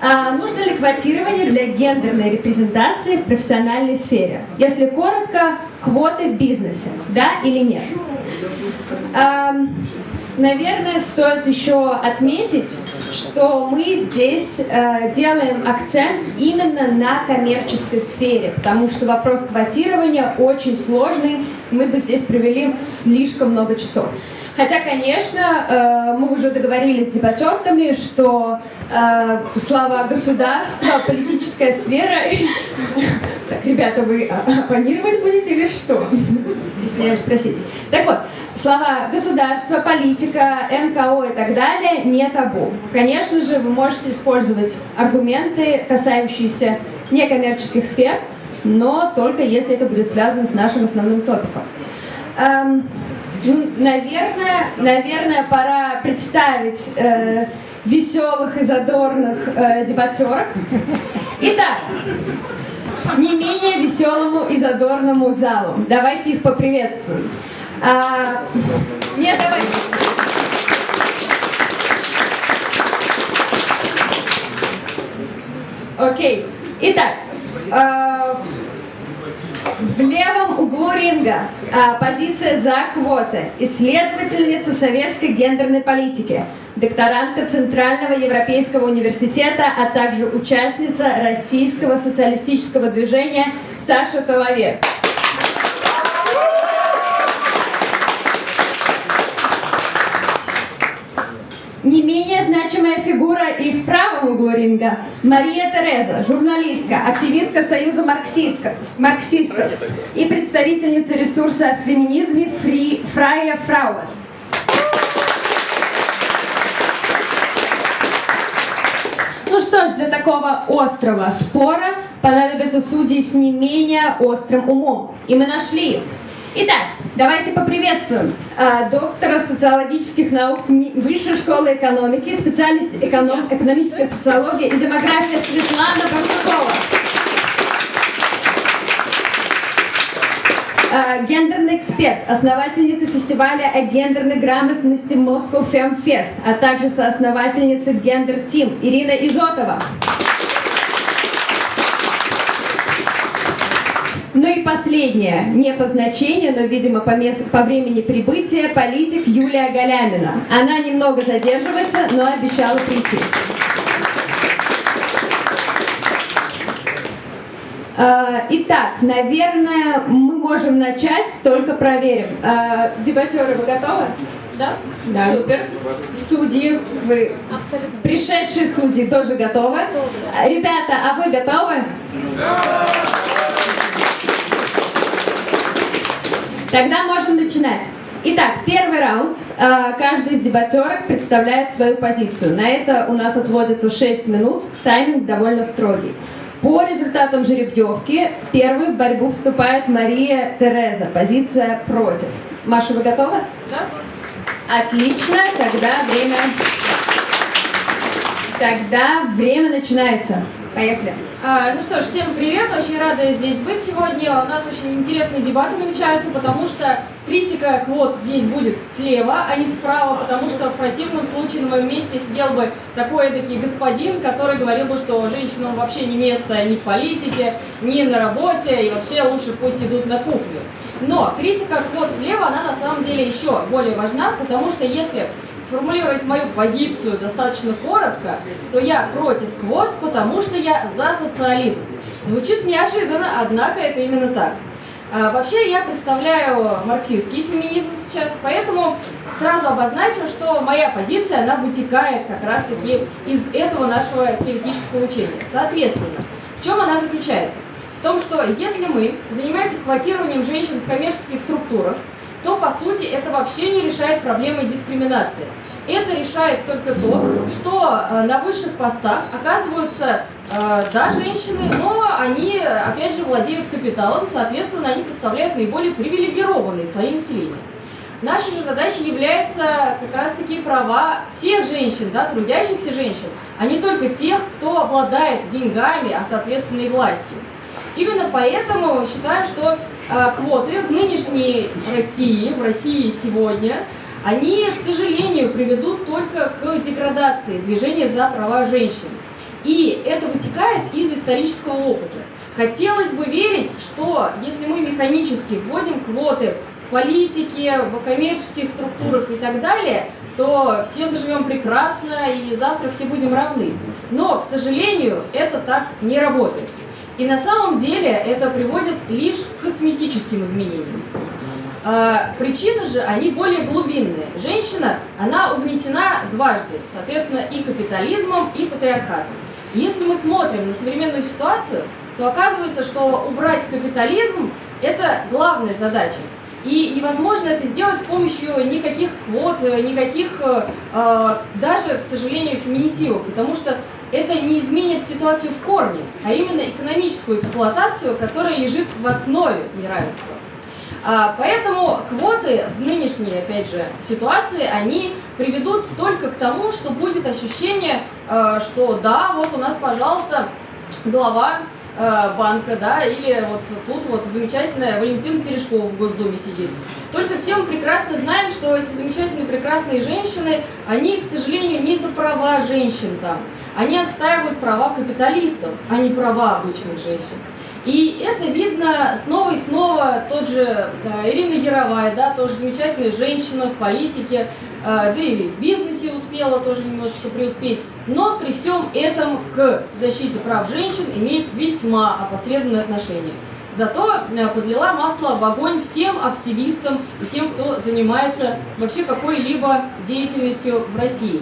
А нужно ли квотирование для гендерной репрезентации в профессиональной сфере? Если коротко, квоты в бизнесе, да или нет? А, наверное, стоит еще отметить, что мы здесь э, делаем акцент именно на коммерческой сфере, потому что вопрос квотирования очень сложный, мы бы здесь провели слишком много часов. Хотя, конечно, э, мы уже договорились с дебатерками, что э, слова государства, политическая сфера... Так, ребята, вы оппонировать будете или что? Стесняюсь спросить. Так вот, слова государство, политика, НКО и так далее не табу. Конечно же, вы можете использовать аргументы, касающиеся некоммерческих сфер, но только если это будет связано с нашим основным топиком. Наверное, наверное, пора представить э, веселых и задорных э, дебатеров. Итак, не менее веселому и задорному залу. Давайте их поприветствуем. А, нет, давайте. Окей. Итак, э, в левом углу ринга а, позиция за квоты. Исследовательница советской гендерной политики, докторантка Центрального Европейского университета, а также участница Российского социалистического движения Саша Толовек. Не менее значимая фигура и в правом углу ринга Мария Тереза, журналистка, активистка Союза марксистов, и представительница ресурса о феминизме Фри, Фрая Фрауэ. Ну что ж, для такого острого спора понадобятся судьи с не менее острым умом. И мы нашли их. Итак, давайте поприветствуем э, доктора социологических наук Высшей школы экономики, специальность эконом, экономическая социология и демография Светлана Барсукова. Э, гендерный эксперт, основательница фестиваля о гендерной грамотности Moscow Fem Fest, а также соосновательница Gender Team Ирина Изотова. Ну и последнее, не по значению, но, видимо, по, месту, по времени прибытия, политик Юлия Галямина. Она немного задерживается, но обещала прийти. А, итак, наверное, мы можем начать, только проверим. А, дебатеры, вы готовы? Да? Да. Супер. Судьи, вы... Абсолютно. Пришедшие судьи тоже готовы? Ребята, а вы готовы? Да. Тогда можем начинать. Итак, первый раунд. А, каждый из дебатерок представляет свою позицию. На это у нас отводится 6 минут. Тайминг довольно строгий. По результатам жеребьевки первой в борьбу вступает Мария Тереза. Позиция против. Маша, вы готовы? Да. Отлично. Тогда время... Тогда время начинается. Поехали. А, ну что ж, всем привет, очень рада здесь быть сегодня. У нас очень интересные дебаты намечаются, потому что критика квот здесь будет слева, а не справа, потому что в противном случае на моем месте сидел бы такой таки господин, который говорил бы, что женщинам вообще не место ни в политике, ни на работе, и вообще лучше пусть идут на кухню. Но критика квот слева, она на самом деле еще более важна, потому что если сформулировать мою позицию достаточно коротко, то я против квот, потому что я за социализм. Звучит неожиданно, однако это именно так. А, вообще я представляю марксистский феминизм сейчас, поэтому сразу обозначу, что моя позиция, она вытекает как раз-таки из этого нашего теоретического учения. Соответственно, в чем она заключается? В том, что если мы занимаемся квотированием женщин в коммерческих структурах, то по сути это вообще не решает проблемы дискриминации. Это решает только то, что э, на высших постах оказываются, э, да, женщины, но они, опять же, владеют капиталом, соответственно, они представляют наиболее привилегированные слои населения. Нашей же задачей является как раз-таки права всех женщин, да, трудящихся женщин, а не только тех, кто обладает деньгами, а соответственно и властью. Именно поэтому считаю, что квоты в нынешней России, в России сегодня, они, к сожалению, приведут только к деградации движения за права женщин. И это вытекает из исторического опыта. Хотелось бы верить, что если мы механически вводим квоты в политике, в коммерческих структурах и так далее, то все заживем прекрасно и завтра все будем равны. Но, к сожалению, это так не работает. И на самом деле это приводит лишь к косметическим изменениям. А, причины же, они более глубинные. Женщина, она угнетена дважды, соответственно, и капитализмом, и патриархатом. Если мы смотрим на современную ситуацию, то оказывается, что убрать капитализм – это главная задача. И невозможно это сделать с помощью никаких квот, никаких, э, э, даже, к сожалению, феминитивов, потому что это не изменит ситуацию в корне, а именно экономическую эксплуатацию, которая лежит в основе неравенства. А, поэтому квоты в нынешней, опять же, ситуации, они приведут только к тому, что будет ощущение, э, что да, вот у нас, пожалуйста, глава Э, банка, да, или вот тут вот замечательная Валентина Терешкова в Госдуме сидит. Только все мы прекрасно знаем, что эти замечательные прекрасные женщины, они, к сожалению, не за права женщин там. Они отстаивают права капиталистов, а не права обычных женщин. И это видно снова и снова, тот же да, Ирина Яровая, да, тоже замечательная женщина в политике, э, да и в бизнесе успела тоже немножечко преуспеть. Но при всем этом к защите прав женщин имеет весьма опосредованное отношение. Зато э, подлила масло в огонь всем активистам и тем, кто занимается вообще какой-либо деятельностью в России.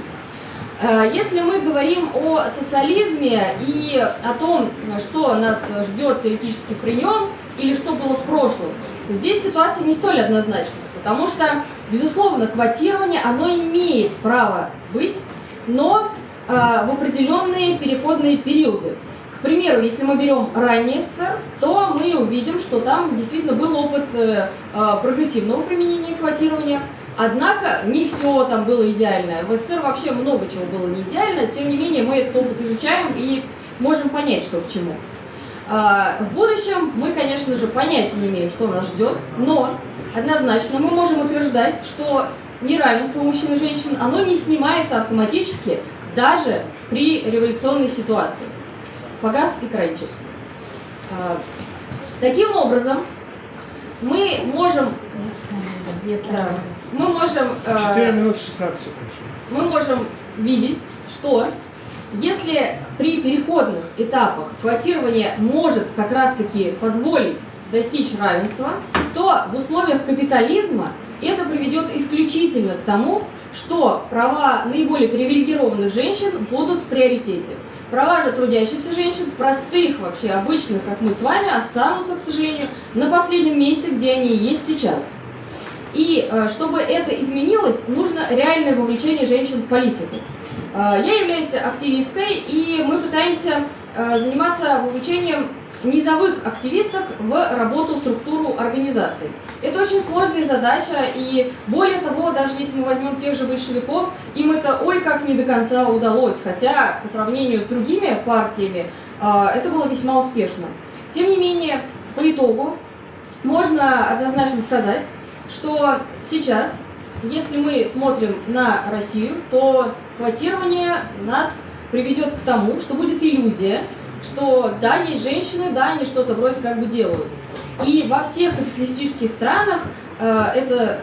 Э, если мы говорим о социализме и о том, что нас ждет теоретически при нем, или что было в прошлом, здесь ситуация не столь однозначна, потому что, безусловно, квотирование, оно имеет право быть, но э, в определенные переходные периоды. К примеру, если мы берем ранний СССР, то мы увидим, что там действительно был опыт э, прогрессивного применения квотирования, Однако не все там было идеально. В СССР вообще много чего было не идеально, тем не менее мы этот опыт изучаем и можем понять, что к чему. А, в будущем мы, конечно же, понятия не имеем, что нас ждет, но однозначно мы можем утверждать, что неравенство мужчин и женщин, оно не снимается автоматически даже при революционной ситуации. Погас экранчик. А, таким образом, мы можем... Нет, да мы можем... 4 э, минуты 16 секунд. Мы можем видеть, что если при переходных этапах квотирование может как раз-таки позволить достичь равенства, то в условиях капитализма это приведет исключительно к тому, что права наиболее привилегированных женщин будут в приоритете. Права же трудящихся женщин, простых вообще, обычных, как мы с вами, останутся, к сожалению, на последнем месте, где они есть сейчас. И э, чтобы это изменилось, нужно реальное вовлечение женщин в политику. Э, я являюсь активисткой, и мы пытаемся э, заниматься вовлечением низовых активисток в работу, структуру организаций. Это очень сложная задача, и более того, даже если мы возьмем тех же большевиков, им это ой как не до конца удалось, хотя по сравнению с другими партиями это было весьма успешно. Тем не менее, по итогу можно однозначно сказать, что сейчас, если мы смотрим на Россию, то квотирование нас приведет к тому, что будет иллюзия, что да, есть женщины, да, они что-то вроде как бы делают. И во всех капиталистических странах э, это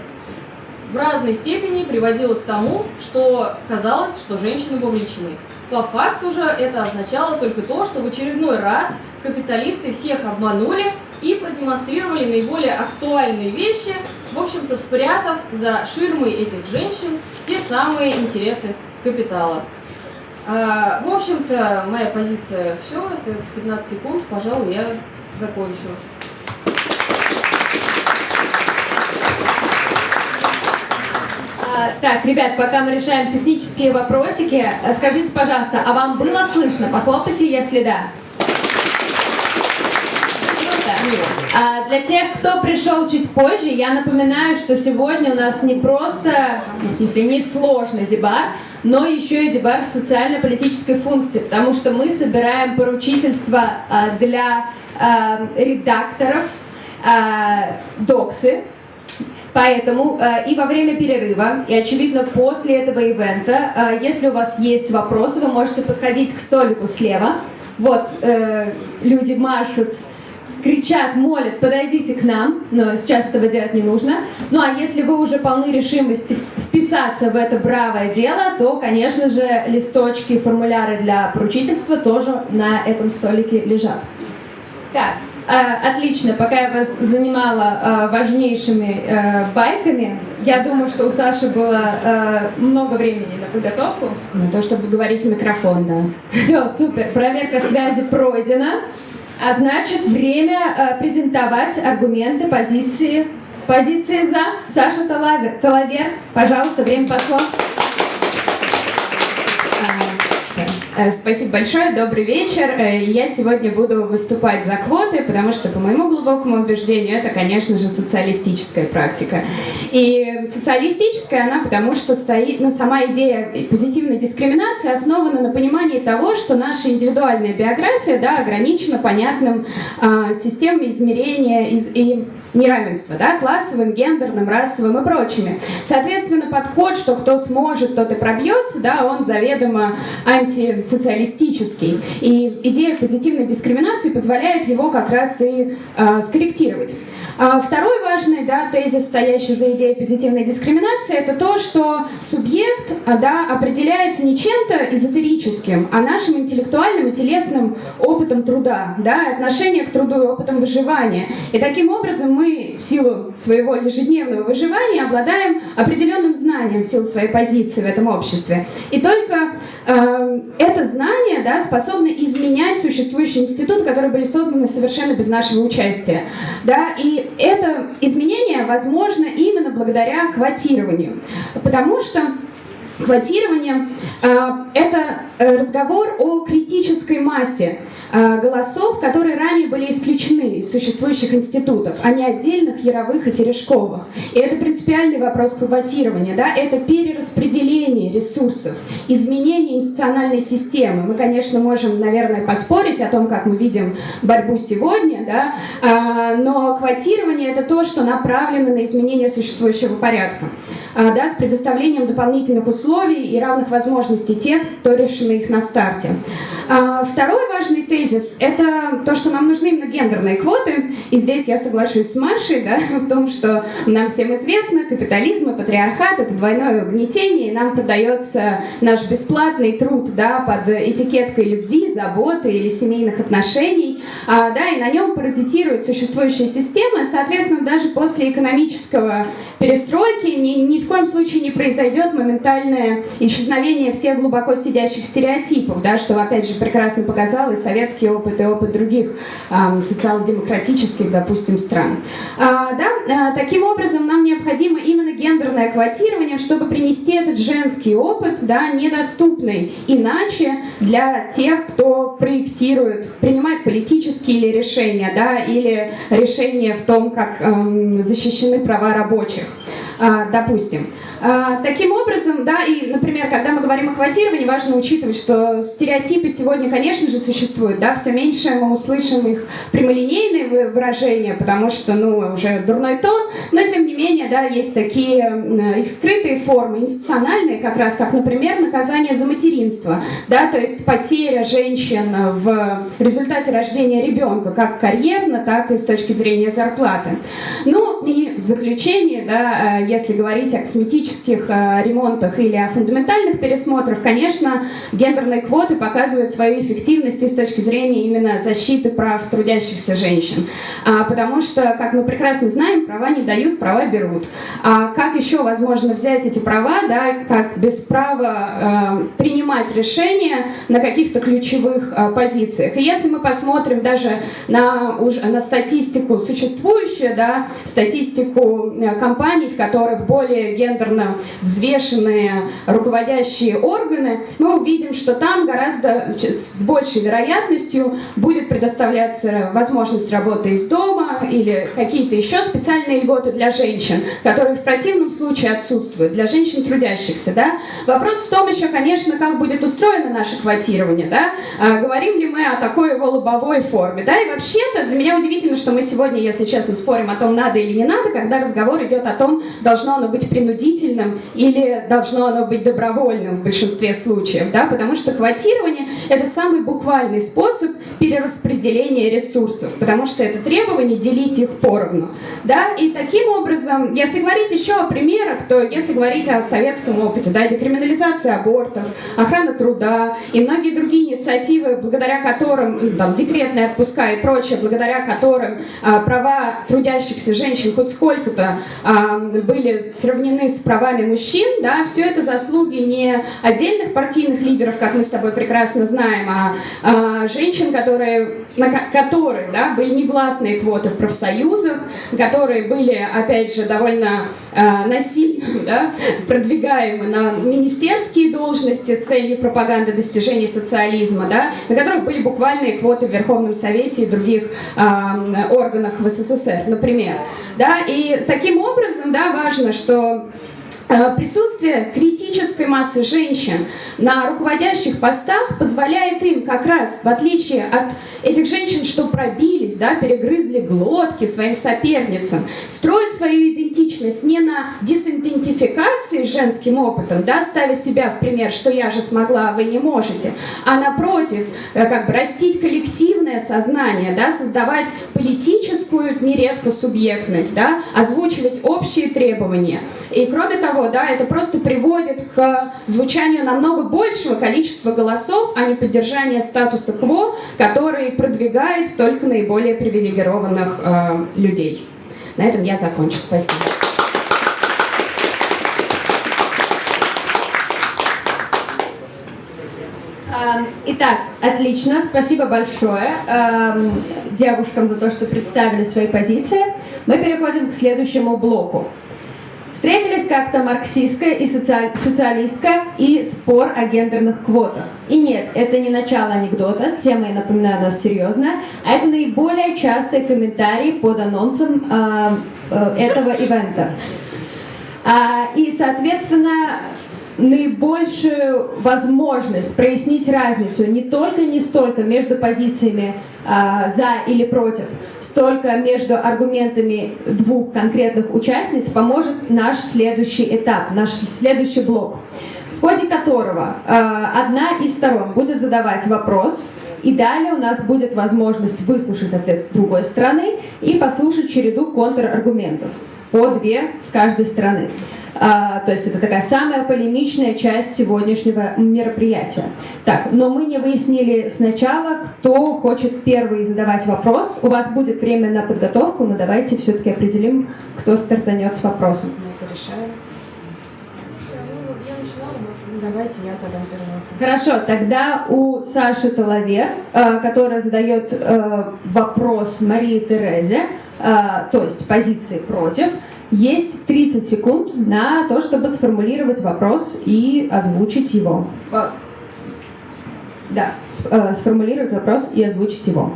в разной степени приводило к тому, что казалось, что женщины вовлечены. По факту же это означало только то, что в очередной раз капиталисты всех обманули и продемонстрировали наиболее актуальные вещи, в общем-то спрятав за ширмой этих женщин те самые интересы капитала. А, в общем-то, моя позиция все, остается 15 секунд, пожалуй, я закончу. А, так, ребят, пока мы решаем технические вопросики, скажите, пожалуйста, а вам было слышно? Похлопайте, если да. А для тех, кто пришел чуть позже, я напоминаю, что сегодня у нас не просто, в смысле, не сложный дебат, но еще и дебат социально-политической функции, потому что мы собираем поручительство а, для а, редакторов доксы, Поэтому э, и во время перерыва, и, очевидно, после этого ивента, э, если у вас есть вопросы, вы можете подходить к столику слева. Вот, э, люди машут кричат, молят, подойдите к нам, но сейчас этого делать не нужно. Ну а если вы уже полны решимости вписаться в это бравое дело, то, конечно же, листочки, формуляры для поручительства тоже на этом столике лежат. Так, э, отлично, пока я вас занимала э, важнейшими э, байками, я думаю, что у Саши было э, много времени на подготовку. На то, чтобы говорить в микрофон, да. Все, супер, проверка связи пройдена. А значит, время э, презентовать аргументы, позиции. Позиции за. Саша Талавер, пожалуйста, время пошло. Спасибо большое, добрый вечер. Э, я сегодня буду выступать за квоты, потому что, по моему глубокому убеждению, это, конечно же, социалистическая практика. И социалистическая она потому, что стоит, ну, сама идея позитивной дискриминации основана на понимании того, что наша индивидуальная биография да, ограничена понятным э, системой измерения из, и неравенства, да, классовым, гендерным, расовым и прочими. Соответственно, подход, что кто сможет, тот и пробьется, да, он заведомо анти социалистический. И идея позитивной дискриминации позволяет его как раз и э, скорректировать. А второй важный да, тезис, стоящий за идеей позитивной дискриминации, это то, что субъект а, да, определяется не чем-то эзотерическим, а нашим интеллектуальным и телесным опытом труда, да, отношение к труду и опытом выживания. И таким образом мы в силу своего ежедневного выживания обладаем определенным знанием в силу своей позиции в этом обществе. И только э, это знание да, способно изменять существующие институты, которые были созданы совершенно без нашего участия. Да, и это изменение возможно именно благодаря квотированию. Потому что квотирование э, — это разговор о критической массе э, голосов, которые ранее были исключены из существующих институтов, а не отдельных яровых и терешковых. И это принципиальный вопрос квотирования, да, это перераспределение ресурсов, изменение институциональной системы. Мы, конечно, можем, наверное, поспорить о том, как мы видим борьбу сегодня, да, э, но квотирование — это то, что направлено на изменение существующего порядка, э, да, с предоставлением дополнительных условий и равных возможностей тех, кто решено их на старте. А, второй важный тезис – это то, что нам нужны именно гендерные квоты. И здесь я соглашусь с Машей да, в том, что нам всем известно, капитализм и патриархат – это двойное угнетение, и нам продается наш бесплатный труд да, под этикеткой любви, заботы или семейных отношений, а, да, и на нем паразитирует существующая система. Соответственно, даже после экономического перестройки ни, ни в коем случае не произойдет моментальное исчезновение всех глубоко сидящих стереотипов, да, что, опять же, прекрасно показал и советский опыт, и опыт других э, социал-демократических, допустим, стран. А, да, а, таким образом, нам необходимо именно гендерное квотирование, чтобы принести этот женский опыт, да, недоступный иначе для тех, кто проектирует, принимает политические или решения, да, или решения в том, как э, защищены права рабочих, допустим. А, таким образом, да, и, например, когда мы говорим о квотировании, важно учитывать, что стереотипы сегодня, конечно же, существуют, да, все меньше мы услышим их прямолинейные выражения, потому что, ну, уже дурной тон, но, тем не менее, да, есть такие их скрытые формы, институциональные, как раз, как, например, наказание за материнство, да, то есть потеря женщин в результате рождения ребенка, как карьерно, так и с точки зрения зарплаты. Ну, и в заключение, да, э, если говорить о косметических косметических э, ремонтах или о фундаментальных пересмотрах, конечно, гендерные квоты показывают свою эффективность и с точки зрения именно защиты прав трудящихся женщин. А, потому что, как мы прекрасно знаем, права не дают, права берут. А как еще возможно взять эти права, да, как без права э, принимать решения на каких-то ключевых э, позициях? И если мы посмотрим даже на, уже, на статистику существующую, да, статистику э, компаний, в которых более гендерно совершенно взвешенные руководящие органы, мы увидим, что там гораздо с большей вероятностью будет предоставляться возможность работы из дома или какие-то еще специальные льготы для женщин, которые в противном случае отсутствуют, для женщин трудящихся. Да? Вопрос в том еще, конечно, как будет устроено наше квотирование. Да? А, говорим ли мы о такой его лобовой форме? Да? И вообще-то для меня удивительно, что мы сегодня, если честно, спорим о том, надо или не надо, когда разговор идет о том, должно оно быть принудительным или должно оно быть добровольным в большинстве случаев. Да? Потому что квотирование – это самый буквальный способ перераспределения ресурсов, потому что это требование делить их поровну. Да? И таким образом, если говорить еще о примерах, то если говорить о советском опыте, да, декриминализация абортов, охрана труда и многие другие инициативы, благодаря которым, ну, там, декретные отпуска и прочее, благодаря которым а, права трудящихся женщин хоть сколько-то а, были сравнены с правами мужчин, да, все это заслуги не отдельных партийных лидеров, как мы с тобой прекрасно знаем, а, а женщин, которые, на, которые да, были негласные квоты в профсоюзах, которые были, опять же, довольно а, насильно да, продвигаемы на министерские должности целью пропаганды достижений социализма, да, на которых были буквальные квоты в Верховном Совете и других а, органах в СССР, например. Да, и таким образом да, важно, что присутствие критической массы женщин на руководящих постах позволяет им как раз, в отличие от этих женщин, что пробились, да, перегрызли глотки своим соперницам, строить свою идентичность не на дисидентификации с женским опытом, да, ставя себя в пример, что я же смогла, а вы не можете, а напротив, э, как бы растить коллективное сознание, да, создавать политическую, нередко субъектность, да, озвучивать общие требования. И кроме того, того, да, это просто приводит к звучанию намного большего количества голосов, а не поддержания статуса кво, который продвигает только наиболее привилегированных э, людей. На этом я закончу. Спасибо. Эм, итак, отлично, спасибо большое э, девушкам за то, что представили свои позиции. Мы переходим к следующему блоку. Встретились как-то марксистская и социаль... социалистка и спор о гендерных квотах. И нет, это не начало анекдота, тема, я напоминаю, у серьезная, а это наиболее частые комментарии под анонсом э, э, этого ивента. А, и, соответственно, наибольшую возможность прояснить разницу не только не столько между позициями а, за или против, столько между аргументами двух конкретных участниц поможет наш следующий этап, наш следующий блок, в ходе которого а, одна из сторон будет задавать вопрос, и далее у нас будет возможность выслушать ответ с другой стороны и послушать череду контраргументов по две с каждой стороны. А, то есть это такая самая полемичная часть сегодняшнего мероприятия. Так, но мы не выяснили сначала, кто хочет первый задавать вопрос. У вас будет время на подготовку, но давайте все-таки определим, кто стартанет с вопросом. Это решаем. Давайте я задам первый вопрос. Хорошо, тогда у Саши Талавер, э, которая задает э, вопрос Марии Терезе, э, то есть позиции против, есть 30 секунд на то, чтобы сформулировать вопрос и озвучить его. Да, сформулировать вопрос и озвучить его.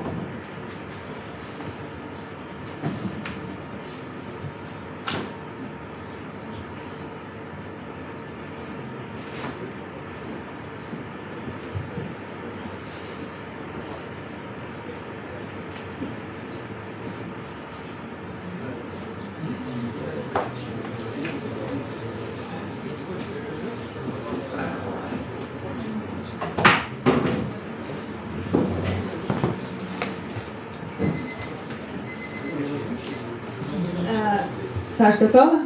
Саш, готова?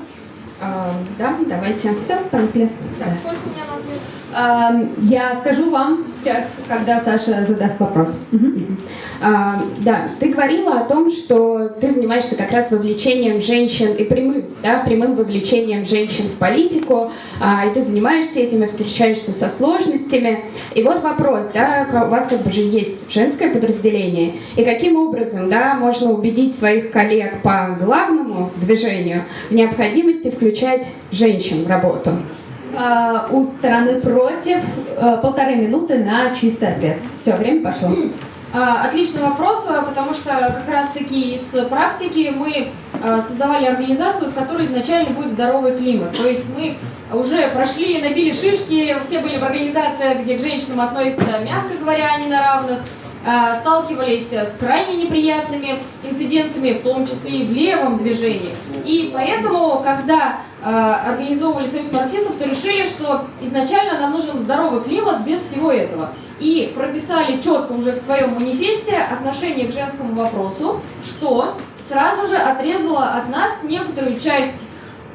А, да, давайте. Все, поехали. Так, сколько у меня Я скажу вам сейчас, когда Саша задаст вопрос. Мгм. А, да, ты говорила о том, что ты занимаешься как раз вовлечением женщин и прямым, да, прямым вовлечением женщин в политику, а, и ты занимаешься этим и встречаешься со сложностями. И вот вопрос, да, у вас как бы же есть женское подразделение, и каким образом, да, можно убедить своих коллег по главному движению в необходимости включать женщин в работу? А, У стороны против э, полторы минуты на чистый ответ. Все, время пошло. А, Отличный вопрос, а, потому что как раз-таки из практики мы создавали организацию, в которой изначально будет здоровый климат. То есть мы уже прошли, набили шишки, все были в организациях, где к женщинам относятся, мягко говоря, не на равных, сталкивались с крайне неприятными инцидентами, в том числе и в левом движении. И поэтому, когда а, организовывали Союз марксистов, то решили, что изначально нам нужен здоровый климат без всего этого. И прописали четко уже в своем манифесте отношение к женскому вопросу, что сразу же отрезало от нас некоторую часть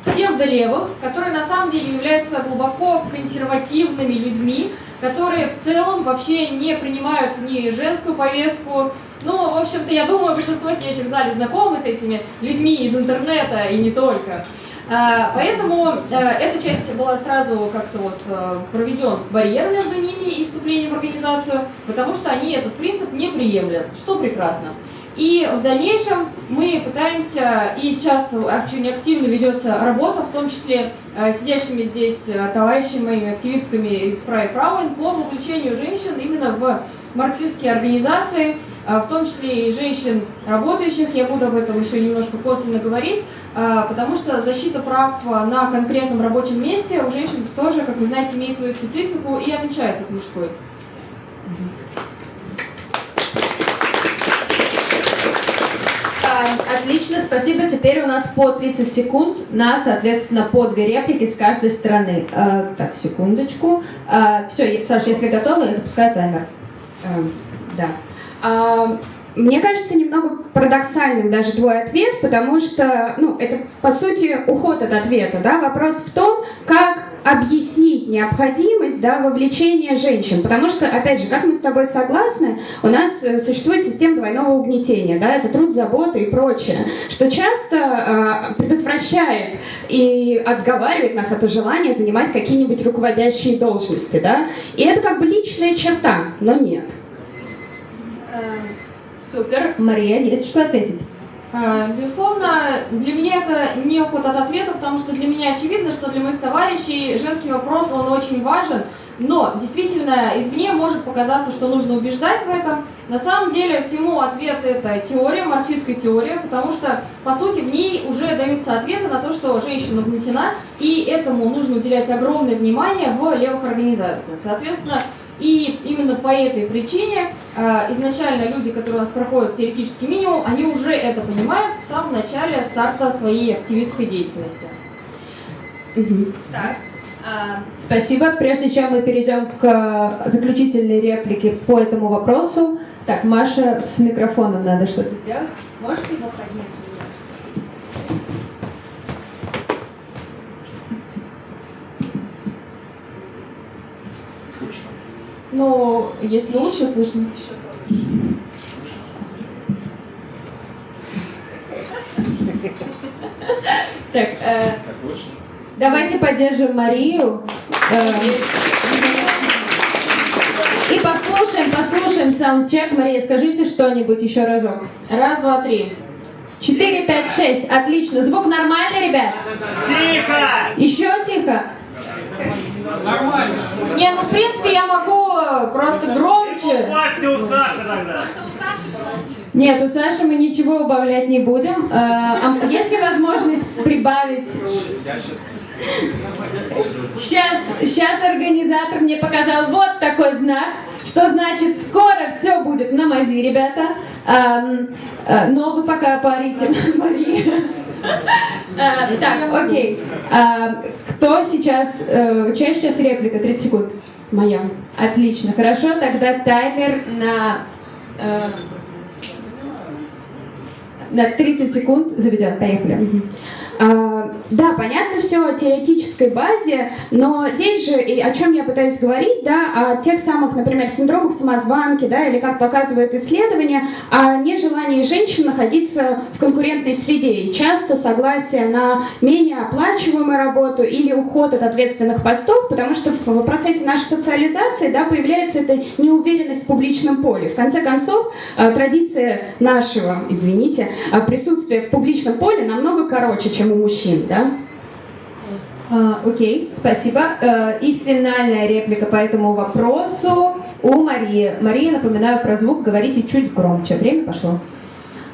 псевдолевых, которые на самом деле являются глубоко консервативными людьми, которые в целом вообще не принимают ни женскую повестку. Ну, в общем-то, я думаю, большинство сидящих в зале знакомы с этими людьми из интернета и не только. А, Поэтому э, эта часть была сразу как-то вот э, проведен барьер между ними и вступлением в организацию, потому что они этот принцип не приемлят, что прекрасно. И в дальнейшем мы пытаемся, и сейчас очень активно ведется работа, в том числе э, сидящими здесь э, товарищами, моими активистками из Фрай Фрауэн, по вовлечению женщин именно в марксистские организации, э, в том числе и женщин работающих, я буду об этом еще немножко косвенно говорить, потому что защита прав на конкретном рабочем месте у женщин тоже, как вы знаете, имеет свою специфику и отличается от мужской. А, Отлично, спасибо. Теперь у нас по 30 секунд на, соответственно, по две реплики с каждой стороны. А, Так, секундочку. Все, Саша, если готова, я запускаю таймер. Эм, Да. А, Мне кажется немного парадоксальным даже твой ответ, потому что, ну, это по сути уход от ответа, да. Вопрос в том, как объяснить необходимость, да, вовлечения женщин, потому что, опять же, как мы с тобой согласны, у нас э, существует система двойного угнетения, да, это труд, забота и прочее, что часто э, предотвращает и отговаривает нас от желания занимать какие-нибудь руководящие должности, да, и это как бы личная черта, но нет. Супер. Мария, есть что ответить? А, Безусловно, для меня это не уход от ответа, потому что для меня очевидно, что для моих товарищей женский вопрос, он очень важен, но действительно извне может показаться, что нужно убеждать в этом. На самом деле всему ответ это теория, марксистская теория, потому что, по сути, в ней уже даются ответы на то, что женщина угнетена, и этому нужно уделять огромное внимание в левых организациях. Соответственно, и именно по этой причине э, изначально люди, которые у нас проходят теоретический минимум, они уже это понимают в самом начале старта своей активистской деятельности. Так. Спасибо. Прежде чем мы перейдем к э, заключительной реплике по этому вопросу, так, Маша, с микрофоном надо что-то сделать. Можете его поднять? Но если лучше слышно. Так, э, давайте поддержим Марию. Э, и послушаем, послушаем саундчек. Мария, скажите что-нибудь еще разок. Раз, два, три. 4, 5, 6. Отлично. Звук нормальный, ребят? Тихо! Еще тихо? Не, ну в принципе я могу э, просто громче. Убавьте у Саши тогда. Нет, у Саши мы ничего убавлять не будем. Э, а есть ли возможность прибавить? Сейчас, сейчас организатор мне показал вот такой знак, что значит скоро все будет на мази, ребята. Ам, э, но вы пока парите, Мария. А, Так, окей. А, Кто сейчас, э, чья сейчас реплика? 30 секунд. Моя. Отлично, хорошо, тогда таймер на, э, на 30 секунд заведен. Поехали. Да, понятно все о теоретической базе, но есть же, и о чем я пытаюсь говорить, да, о тех самых, например, синдромах самозванки, да, или как показывают исследования, о нежелании женщин находиться в конкурентной среде и часто согласие на менее оплачиваемую работу или уход от ответственных постов, потому что в процессе нашей социализации, да, появляется эта неуверенность в публичном поле. В конце концов, э, традиция нашего, извините, э, присутствия в публичном поле намного короче, чем у мужчин, да? А, окей, спасибо. Э, и финальная реплика по этому вопросу у Марии. Мария, напоминаю про звук, говорите чуть громче. Время пошло.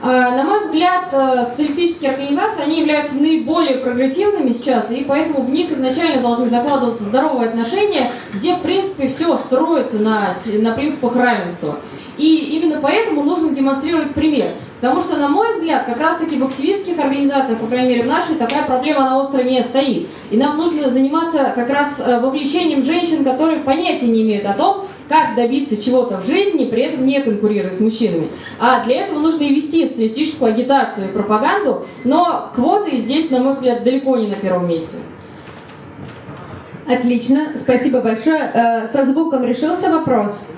А, на мой взгляд, э, социалистические организации, они являются наиболее прогрессивными сейчас, и поэтому в них изначально должны закладываться здоровые отношения, где, в принципе, все строится на, на принципах равенства. И именно поэтому нужно демонстрировать пример. Потому что, на мой взгляд, как раз-таки в активистских организациях, по крайней мере в нашей, такая проблема на остро не стоит. И нам нужно заниматься как раз э, вовлечением женщин, которые понятия не имеют о том, как добиться чего-то в жизни, при этом не конкурируя с мужчинами. А для этого нужно и вести социалистическую агитацию и пропаганду, но квоты здесь, на мой взгляд, далеко не на первом месте. Отлично, спасибо большое. Э, со звуком решился вопрос?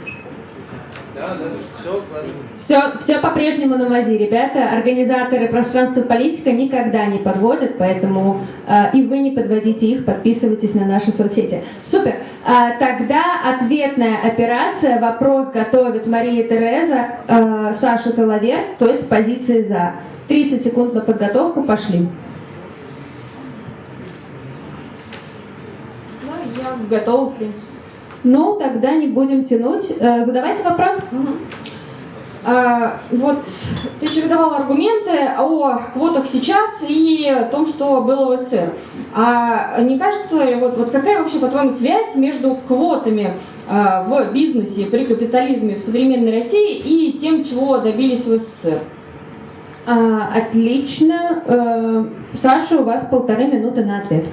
Все. Все, по-прежнему на мази, ребята. Организаторы пространства политика никогда не подводят, поэтому э, и вы не подводите их, подписывайтесь на наши соцсети. Супер. А, тогда ответная операция. Вопрос готовит Мария Тереза, э, Саша Талавер, то есть позиции за. 30 секунд на подготовку, пошли. Ну, я готова, в принципе. Ну, тогда не будем тянуть. Э, задавайте вопрос. Угу. А, вот ты чередовал аргументы о квотах сейчас и о том, что было в СССР. А не кажется, вот, вот какая вообще, по-твоему, связь между квотами а, в бизнесе при капитализме в современной России и тем, чего добились в СССР? А, отлично. А, Саша, у вас полторы минуты на ответ.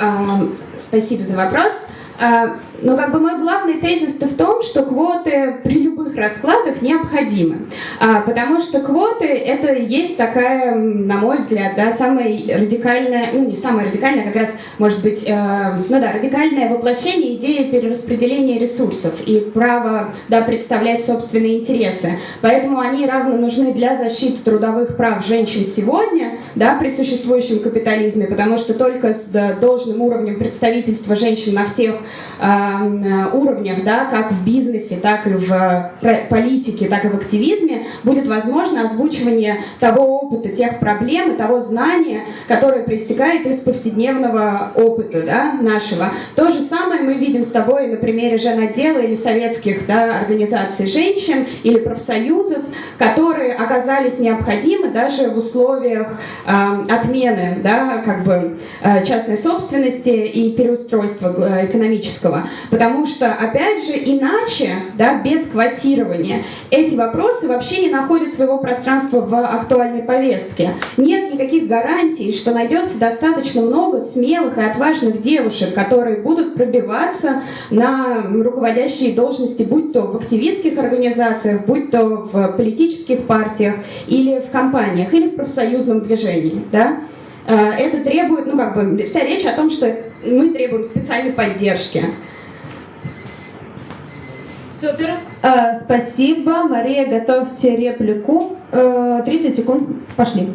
А, спасибо за вопрос. А, но как бы мой главный тезис в том, что квоты при любых раскладах необходимы. А, потому что квоты это есть такая, на мой взгляд, да, самая радикальная, ну не самая радикальная, как раз может быть, э, ну да, радикальное воплощение идеи перераспределения ресурсов и право да, представлять собственные интересы. Поэтому они равно нужны для защиты трудовых прав женщин сегодня, да, при существующем капитализме, потому что только с да, должным уровнем представительства женщин на всех Э, уровнях, да, как в бизнесе, так и в политике, так и в активизме, будет возможно озвучивание того опыта, тех проблем и того знания, которое проистекает из повседневного опыта да, нашего. То же самое мы видим с тобой на примере женотдела или советских да, организаций женщин или профсоюзов, которые оказались необходимы даже в условиях э, отмены да, как бы, э, частной собственности и переустройства э, экономического. Потому что, опять же, иначе, да, без квотирования, эти вопросы вообще не находят своего пространства в актуальной повестке. Нет никаких гарантий, что найдется достаточно много смелых и отважных девушек, которые будут пробиваться на руководящие должности, будь то в активистских организациях, будь то в политических партиях или в компаниях, или в профсоюзном движении. Да? Э, это требует, ну как бы, вся речь о том, что мы требуем специальной поддержки. Супер. Э, спасибо. Мария, готовьте реплику. Э, 30 секунд. Пошли.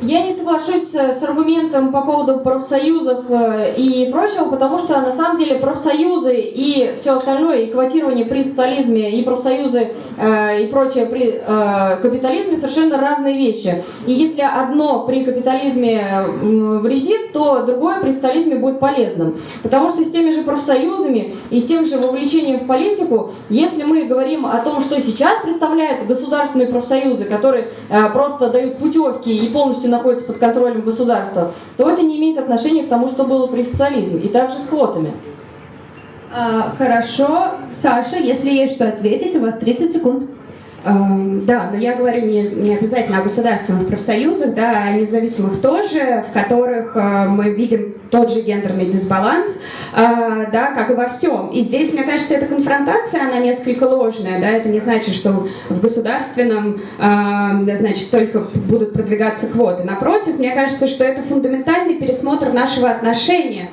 Я не соглашусь с аргументом по поводу профсоюзов э, и прочего, потому что на самом деле профсоюзы и все остальное, и квотирование при социализме, и профсоюзы э, и прочее при э, капитализме совершенно разные вещи. И если одно при капитализме вредит, то другое при социализме будет полезным. Потому что с теми же профсоюзами и с тем же вовлечением в политику, если мы говорим о том, что сейчас представляют государственные профсоюзы, которые просто дают путевки и полностью полностью находится под контролем государства, то это не имеет отношения к тому, что было при социализме. И также с квотами. А, хорошо. Саша, если есть что ответить, у вас 30 секунд. Эм, да, но я говорю не, не обязательно о государственных профсоюзах, да, а о независимых тоже, в которых э, мы видим тот же гендерный дисбаланс, а, да, как и во всем. И здесь, мне кажется, эта конфронтация, она несколько ложная, да, это не значит, что в государственном, а, значит, только будут продвигаться квоты. Напротив, мне кажется, что это фундаментальный пересмотр нашего отношения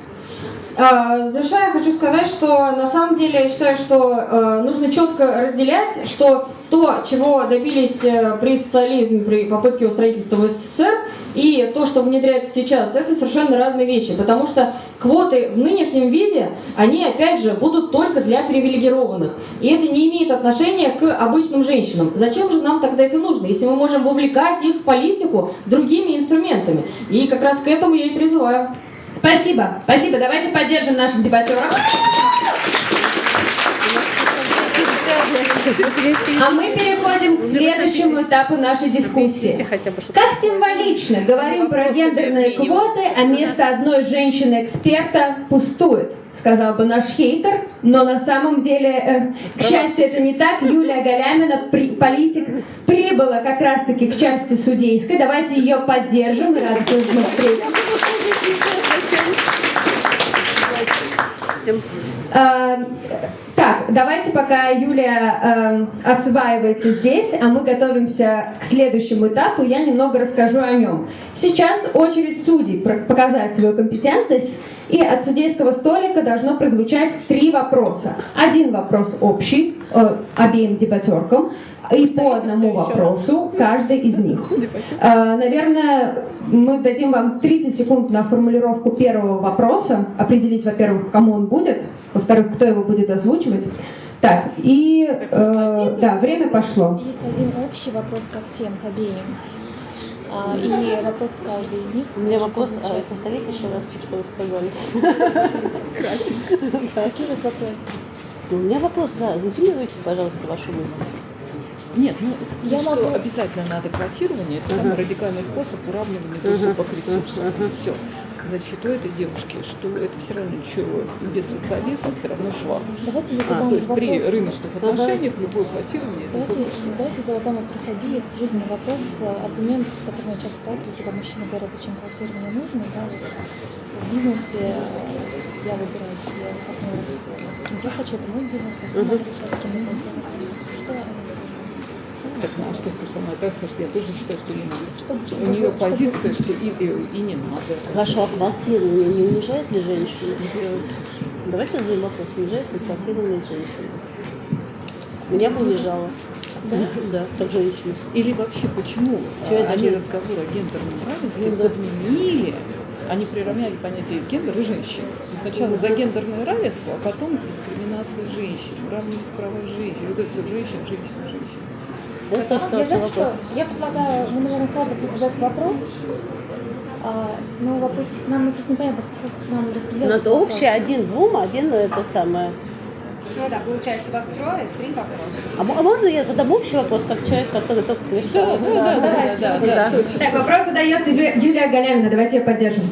а, Завершая, хочу сказать, что на самом деле я считаю, что э, нужно четко разделять, что то, чего добились э, при социализме, при попытке его строительства в СССР, и то, что внедряется сейчас, это совершенно разные вещи, потому что квоты в нынешнем виде, они, опять же, будут только для привилегированных, и это не имеет отношения к обычным женщинам. Зачем же нам тогда это нужно, если мы можем вовлекать их в политику другими инструментами? И как раз к этому я и призываю. Спасибо, спасибо. Давайте поддержим наших дебатеров. А мы переходим к следующему этапу нашей дискуссии. Как символично говорим про гендерные квоты, а место одной женщины-эксперта пустует, сказал бы наш хейтер, но на самом деле, э, к счастью, это не так. Юлия Галямина, при, политик, прибыла как раз-таки к части судейской. Давайте ее поддержим. Рада, что мы встретим. Так, давайте пока Юлия э, осваивается здесь, а мы готовимся к следующему этапу, я немного расскажу о нем. Сейчас очередь судей показать свою компетентность, и от судейского столика должно прозвучать три вопроса. Один вопрос общий э, обеим дебатеркам, и по одному вопросу каждый из них. Э, наверное, мы дадим вам 30 секунд на формулировку первого вопроса, определить, во-первых, кому он будет, во-вторых, кто его будет озвучивать. Так, и э, да, время пошло. Есть один общий вопрос ко всем, к обеим. А, и вопрос каждый из них. У меня вопрос, а, повторите еще раз, что вы сказали. Какие у вас вопросы? У меня вопрос, да, резюмируйте, пожалуйста, вашу мысль. Нет, ну Я что могу- обязательно надо квотирование, это самый радикальный способ уравнивания доступа к ресурсам. Все. Что этой девушки, что это все равно ничего без социализма все равно швах. Давайте я А, задам то есть при вопрос. рыночных отношениях любое квотирование это Давайте, давайте задам вопрос обеих. Жизненный вопрос, аргумент, с которым я часто сталкиваюсь, когда мужчины говорят, зачем квотирование нужно. Да, вот в бизнесе э, я выбираю себе партнера. Я хочу, это мой бизнес, а сама решаю, с кем я буду работать. Что так, ну, а что она так скажет, я тоже считаю, что не надо. У нее позиция, что и, и, и не надо. Ваше квотирование не унижает ли женщину? Давайте зададим вопрос, унижает ли квотирование женщину? Меня бы унижало. Да? Да, как женщину. Или вообще почему это они же- разговор о гендерном равенстве Ну подменили, они приравняли понятие гендер и женщин. Сначала за гендерное равенство, а потом дискриминация женщин, равные права женщин. Вот это все женщин, женщин, женщин. Вот то, что Я, знаете что, я предлагаю, мы, наверное, каждый задать вопрос. А, но вопрос, нам просто непонятно, как нам распределять. Надо общее один двум, один это самое. Ну да, получается, вас трое, три вопроса. А, а можно я задам общий вопрос, как человек, который только пришел? Да, да, да, да, да, да. Так, вопрос задает Юлия, Юлия Галямина, давайте ее поддержим.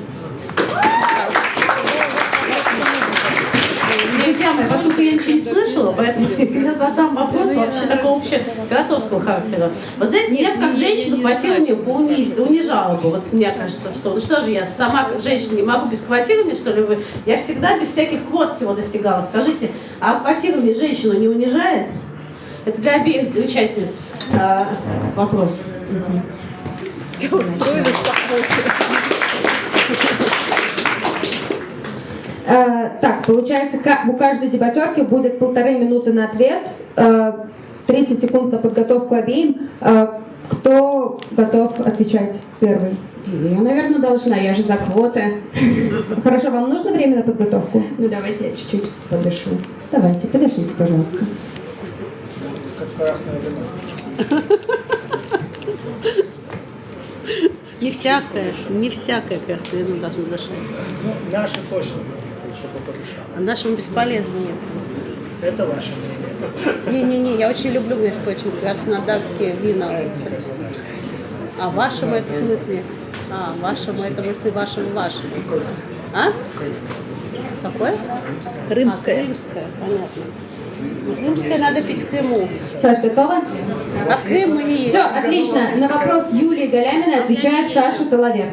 Друзья мои, поскольку я ничего не слышала, поэтому я задам вопрос вообще такого общего философского характера. Вы знаете, меня бы как женщину квотирование бы уни- унижало бы. Вот мне кажется, что ну что же я сама как женщина не могу без квотирования, что ли вы? Я всегда без всяких квот всего достигала. Скажите, а квотирование женщину не унижает? Это для обеих участниц а, вопрос. Э, так, получается, у каждой дебатерки будет полторы минуты на ответ, э, 30 секунд на подготовку обеим. Э, кто готов отвечать первый? Я, наверное, должна, я же за квоты. Хорошо, вам нужно время на подготовку? Ну, давайте я чуть-чуть подышу. Давайте, подождите, пожалуйста. Не всякое, не всякое красное вино должно дышать. Ну, наши точно еще подышал. А нашему бесполезно нет. Это ваше мнение. Не-не-не, я очень люблю, между прочим, краснодарские вина. А вашему это в смысле? А, вашему это в смысле вашему вашему. А? Какое? Крымское. А, крымское, понятно. Ну, крымское надо пить в Крыму. Саш, готова? А в Крым мы не. Все, отлично. На вопрос Юлии Галяминой отвечает Саша Толовер.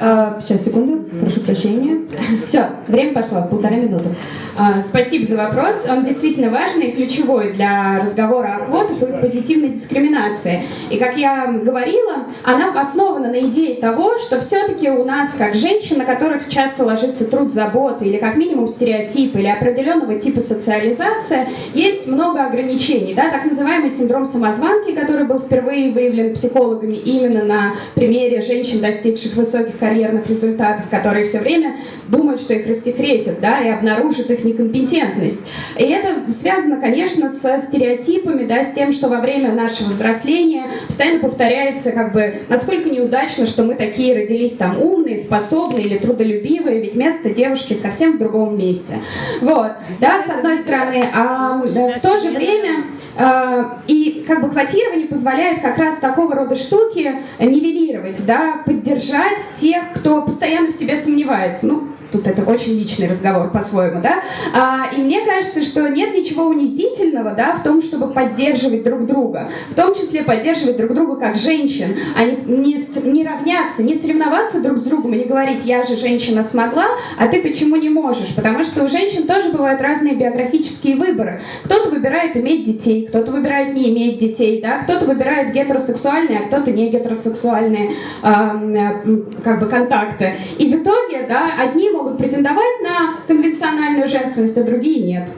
А, сейчас, секунду, прошу прощения. Все, время пошло, полторы минуты. А, Спасибо за вопрос. Он действительно важный и ключевой для разговора о квотах и позитивной дискриминации. И, как я говорила, она основана на идее того, что все-таки у нас, как женщин, на которых часто ложится труд заботы или как минимум стереотипы или определенного типа социализация, есть много ограничений. Да? Так называемый синдром самозванки, который был впервые выявлен психологами именно на примере женщин, достигших высоких карьерных результатов, которые все время думают, что их рассекретят, да, и обнаружат их некомпетентность. И это связано, конечно, со стереотипами, да, с тем, что во время нашего взросления постоянно повторяется, как бы, насколько неудачно, что мы такие родились там умные, способные или трудолюбивые, ведь место девушки совсем в другом месте. Вот, да, с одной стороны, а в то же время и как бы квотирование позволяет как раз такого рода штуки нивелировать, да, поддержать тех, кто постоянно в себе сомневается. Ну, тут это очень личный разговор по-своему, да. А, и мне кажется, что нет ничего унизительного, да, в том, чтобы поддерживать друг друга, в том числе поддерживать друг друга как женщин, а не, не, не равняться, не соревноваться друг с другом и не говорить, я же женщина смогла, а ты почему не можешь? Потому что у женщин тоже бывают разные биографические выборы. Кто-то выбирает иметь детей, кто-то выбирает не иметь детей, да, кто-то выбирает гетеросексуальные, а кто-то не гетеросексуальные э, как бы контакты. И в итоге, да, одни могут претендовать на конвенциональную женственность, а другие нет.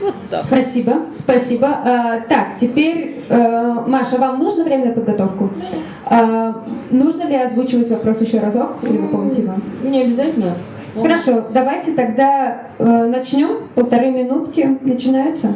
Вот так. Спасибо, спасибо. А, так, теперь, э, Маша, вам нужно время на подготовку? А, нужно ли озвучивать вопрос еще разок? Или вы помните его? Не обязательно. Хорошо, давайте тогда э, начнем. Полторы минутки начинаются.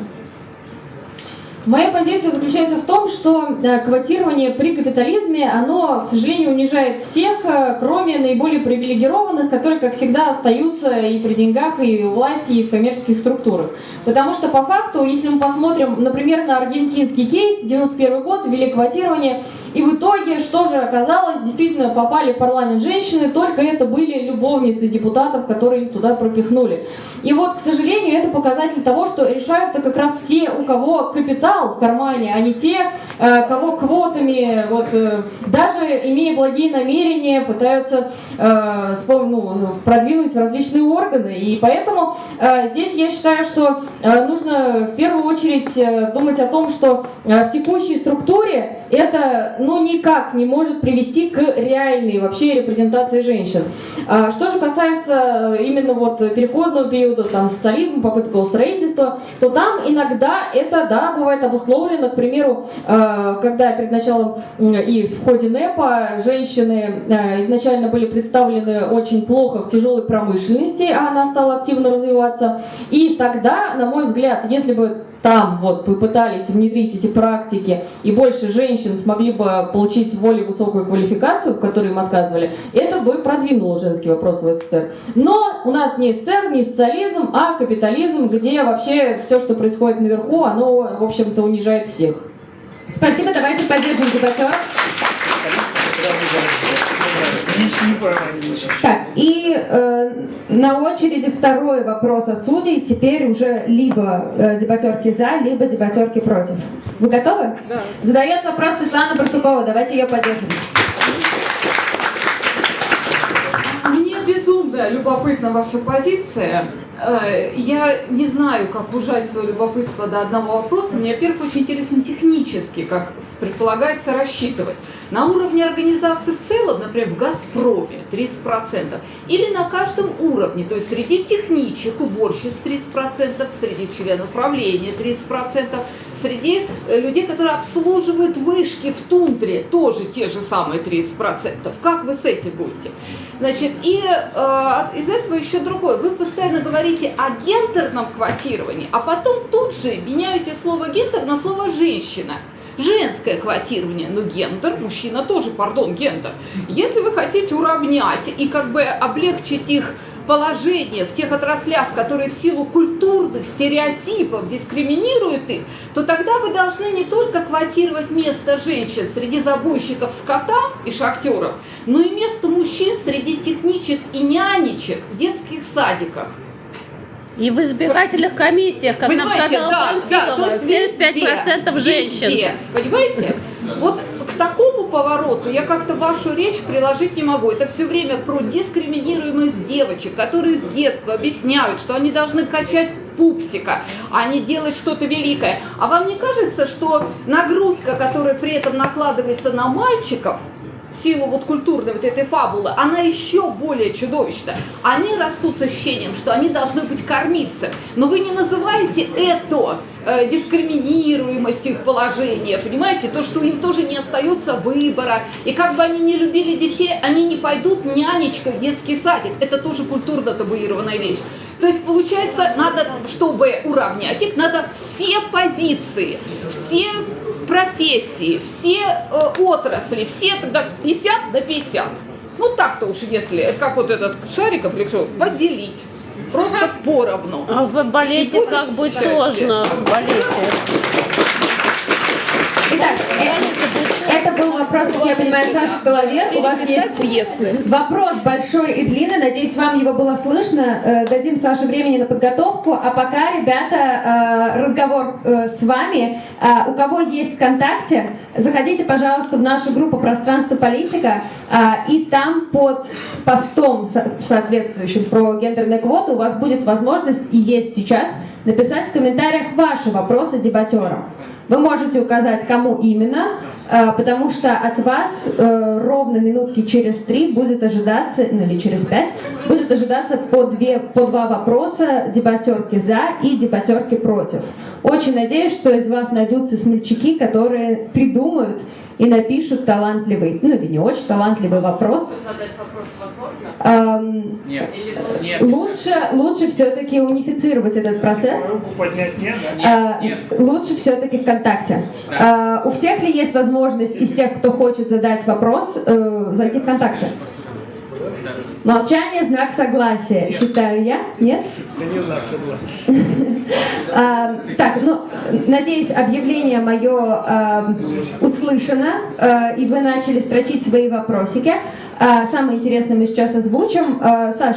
Моя позиция заключается в том, что э, квотирование при капитализме, оно, к сожалению, унижает всех, э, кроме наиболее привилегированных, которые, как всегда, остаются и при деньгах, и у власти, и в коммерческих структурах. Потому что, по факту, если мы посмотрим, например, на аргентинский кейс, 91 год, ввели квотирование, и в итоге, что же оказалось, действительно попали в парламент женщины, только это были любовницы депутатов, которые их туда пропихнули. И вот, к сожалению, это показатель того, что решают-то как раз те, у кого капитал в кармане, а не те, э, кого квотами, вот, э, даже имея благие намерения, пытаются э, ну, продвинуть в различные органы. И поэтому э, здесь я считаю, что э, нужно в первую очередь э, думать о том, что в текущей структуре это ну, никак не может привести к реальной вообще репрезентации женщин. А Что же касается э, именно вот переходного периода, там, социализма, попытка строительства, то там иногда это, да, бывает обусловлено, к примеру, э, когда перед началом и в ходе НЭПа женщины э, изначально были представлены очень плохо в тяжелой промышленности, а она стала активно развиваться. И тогда, на мой взгляд, если бы там вот попытались внедрить эти практики, и больше женщин смогли бы получить более высокую квалификацию, в которой им отказывали, это бы продвинуло женский вопрос в СССР. Но у нас не СССР, не социализм, а капитализм, где вообще все, что происходит наверху, оно, в общем-то, унижает всех. Спасибо, давайте поддержим дебатера. Так, и э, на очереди второй вопрос от судей. Теперь уже либо э, дебатерки за, либо дебатерки против. Вы готовы? Да. Задает вопрос Светлана Барсукова. Давайте ее поддержим. Мне безумно любопытна ваша позиция. Э, Я не знаю, как ужать свое любопытство до одного вопроса. Мне, во-первых, очень интересно технически, как предполагается рассчитывать. На уровне организации в целом, например, в «Газпроме» 30%, или на каждом уровне, то есть среди техничек, уборщиц 30%, среди членов правления 30%, среди э, людей, которые обслуживают вышки в тундре, тоже те же самые 30%. Как вы с этим будете? Значит, и э, из этого еще другое. Вы постоянно говорите о гендерном квотировании, а потом тут же меняете слово гендер на слово женщина. Женское квотирование, ну гендер, мужчина тоже, пардон, гендер. Если вы хотите уравнять и как бы облегчить их положение в тех отраслях, которые в силу культурных стереотипов дискриминируют их, то тогда вы должны не только квотировать место женщин среди забойщиков скота и шахтеров, но и место мужчин среди техничек и нянечек в детских садиках. И в избирательных комиссиях, как нам сказала да, да, Панфилова, есть 75% везде, женщин. везде, понимаете? Вот к такому повороту я как-то вашу речь приложить не могу. Это все время про дискриминируемость девочек, которые с детства объясняют, что они должны качать пупсика, а не делать что-то великое. А вам не кажется, что нагрузка, которая при этом накладывается на мальчиков, в силу вот культурной вот этой фабулы, она еще более чудовищна. Они растут с ощущением, что они должны быть кормиться. Но вы не называете это э, дискриминируемостью их положения, понимаете? То, что им тоже не остается выбора. И как бы они не любили детей, они не пойдут нянечкой в детский садик. Это тоже культурно табуированная вещь. То есть, получается, надо, чтобы уравнять их, надо все позиции, все профессии, все э, отрасли, все тогда 50 на 50. Ну так-то уж, если, это как вот этот Шариков или кто, поделить. Просто поровну. А в балете как бы счастье. сложно. В балете. Итак, э, это был вопрос, как я понимаю, Саша Головер. У вас есть пьесы. вопрос большой и длинный. Надеюсь, вам его было слышно. Э, Дадим Саше времени на подготовку. А пока, ребята, э, разговор э, с вами. У кого есть ВКонтакте, заходите, пожалуйста, в нашу группу «Пространство политика». И там под постом со- соответствующим про гендерные квоты у вас будет возможность, и есть сейчас, написать в комментариях ваши вопросы дебатерам. Вы можете указать, кому именно, э, потому что от вас э, ровно минутки через три будет ожидаться, ну или через пять, будет ожидаться по, две, по два вопроса дебатерки за и дебатерки против. Очень надеюсь, что из вас найдутся смельчаки, которые придумают и напишут талантливый, ну или не очень талантливый вопрос. Задать вопрос возможно? Эм, Нет. Нет. лучше, лучше все-таки унифицировать этот процесс. Руку поднять нет, да? Э, Лучше все-таки ВКонтакте. Э, У всех ли есть возможность из тех, кто хочет задать вопрос, э, зайти ВКонтакте? Молчание – знак согласия, считаю я. Нет? Да не знак согласен. А, так, ну, надеюсь, объявление мое а, услышано, а, и вы начали строчить свои вопросики. А, самое интересное мы сейчас озвучим. А, Саш,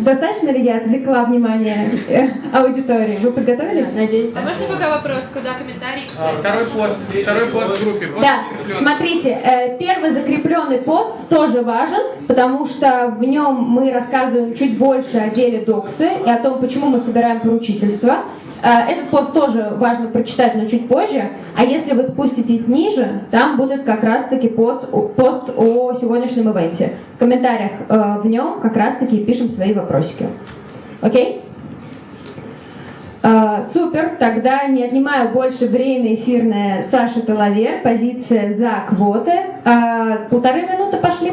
достаточно ли я отвлекла внимание э, аудитории? Вы подготовились? Надеюсь, А можно пока вопрос, куда комментарии А, писать? Второй пост, второй пост в группе. Да, смотрите, э, первый закрепленный пост тоже важен, потому что в нем мы рассказываем чуть больше о деле Доксы и о том, почему мы собираем поручительство. Э, Этот пост тоже важно прочитать, но чуть позже. А если вы спуститесь ниже, там будет как раз-таки пост, пост о сегодняшнем ивенте. В комментариях э, в нем как раз-таки пишем свои вопросики. Окей? А, супер, тогда не отнимаю больше время эфирное Саша Талавер, позиция за квоты. Полторы минуты пошли.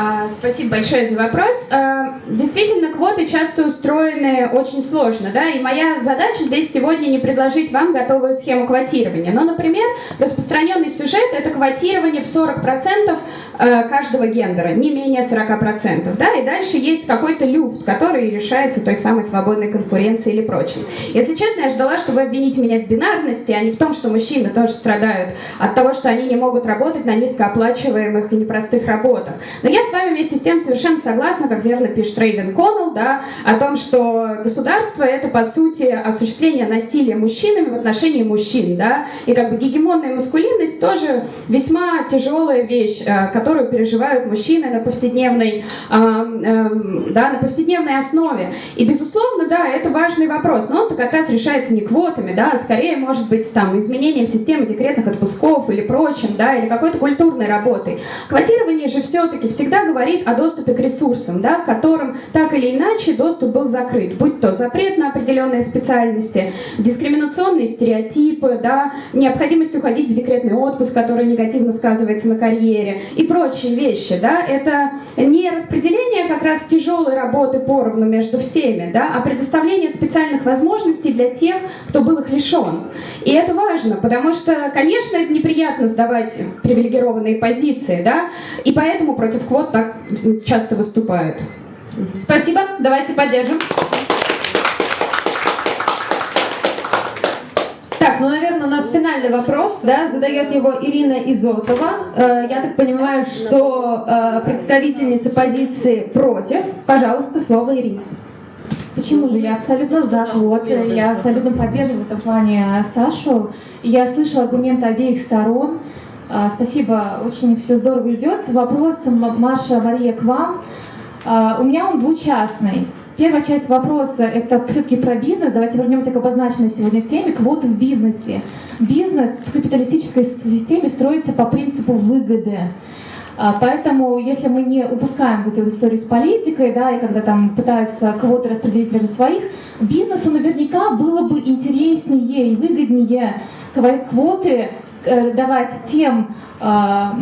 А, Спасибо большое за вопрос. А, Действительно, квоты часто устроены очень сложно, да, и моя задача здесь сегодня не предложить вам готовую схему квотирования. Но, например, распространенный сюжет – это квотирование в 40% э, каждого гендера, не менее 40%, да, и дальше есть какой-то люфт, который решается той самой свободной конкуренцией или прочим. Если честно, я ждала, что вы обвините меня в бинарности, а не в том, что мужчины тоже страдают от того, что они не могут работать на низкооплачиваемых и непростых работах. Но я с вами вместе с тем совершенно согласна, как верно пишет Рейвен Коннелл, да, о том, что государство это по сути осуществление насилия мужчинами в отношении мужчин, да, и как бы гегемонная маскулинность тоже весьма тяжелая вещь, э, которую переживают мужчины на повседневной, э, э, да, на повседневной основе. И безусловно, да, это важный вопрос, но он-то как раз решается не квотами, да, а скорее может быть там изменением системы декретных отпусков или прочим, да, или какой-то культурной работой. Квотирование же все-таки всегда говорит о доступе к ресурсам, да, к которым так или иначе доступ был закрыт, будь то запрет на определенные специальности, дискриминационные стереотипы, да, необходимость уходить в декретный отпуск, который негативно сказывается на карьере и прочие вещи, да, это не распределение как раз тяжелой работы поровну между всеми, да, а предоставление специальных возможностей для тех, кто был их лишен. И это важно, потому что, конечно, это неприятно сдавать привилегированные позиции, да, и поэтому против квот так часто выступают. Спасибо, давайте поддержим. Так, ну, наверное, у нас финальный вопрос, да, задает его Ирина Изотова. Э, Я так понимаю, что э, представительница позиции против. Пожалуйста, слово Ирине. Почему же? Я абсолютно за квоты, я абсолютно поддерживаю в этом плане Сашу. Я слышу аргументы обеих сторон. А, спасибо, очень все здорово идет. Вопрос, Маша, Мария, к вам. А, у меня он двучастный. Первая часть вопроса – это все-таки про бизнес. Давайте вернемся к обозначенной сегодня теме – квоты в бизнесе. Бизнес в капиталистической системе строится по принципу выгоды. А, поэтому, если мы не упускаем вот эту историю с политикой, да, и когда там пытаются кого-то распределить между своих, бизнесу наверняка было бы интереснее и выгоднее квоты давать тем а,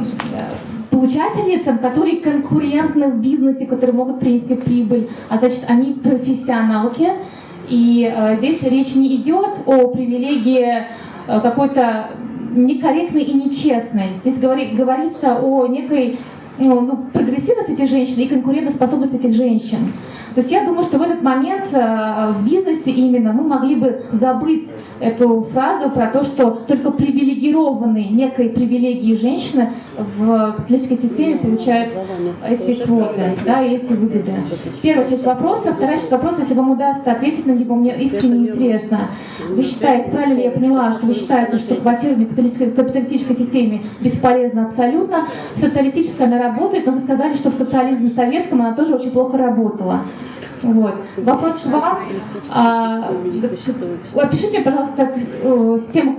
получательницам, которые конкурентны в бизнесе, которые могут принести прибыль, а значит, они профессионалки. И э, здесь речь не идет о привилегии э, какой-то некорректной и нечестной. Здесь говори, говорится о некой ну, ну, прогрессивности этих женщин и конкурентоспособности этих женщин. То есть я думаю, что в этот момент э, в бизнесе именно мы могли бы забыть эту фразу про то, что только привилегированные некой привилегии женщины в капиталистической системе получают эти квоты да, и эти выгоды. Первая часть вопроса. Вторая часть вопроса, если вам удастся ответить на него, мне искренне интересно. Вы считаете, правильно ли я поняла, что вы считаете, что квотирование в капиталистической системе бесполезно абсолютно, в социалистической она работает, но вы сказали, что в социализме советском она тоже очень плохо работала. Вот. Вопрос к вам. А, опишите, пожалуйста, систему,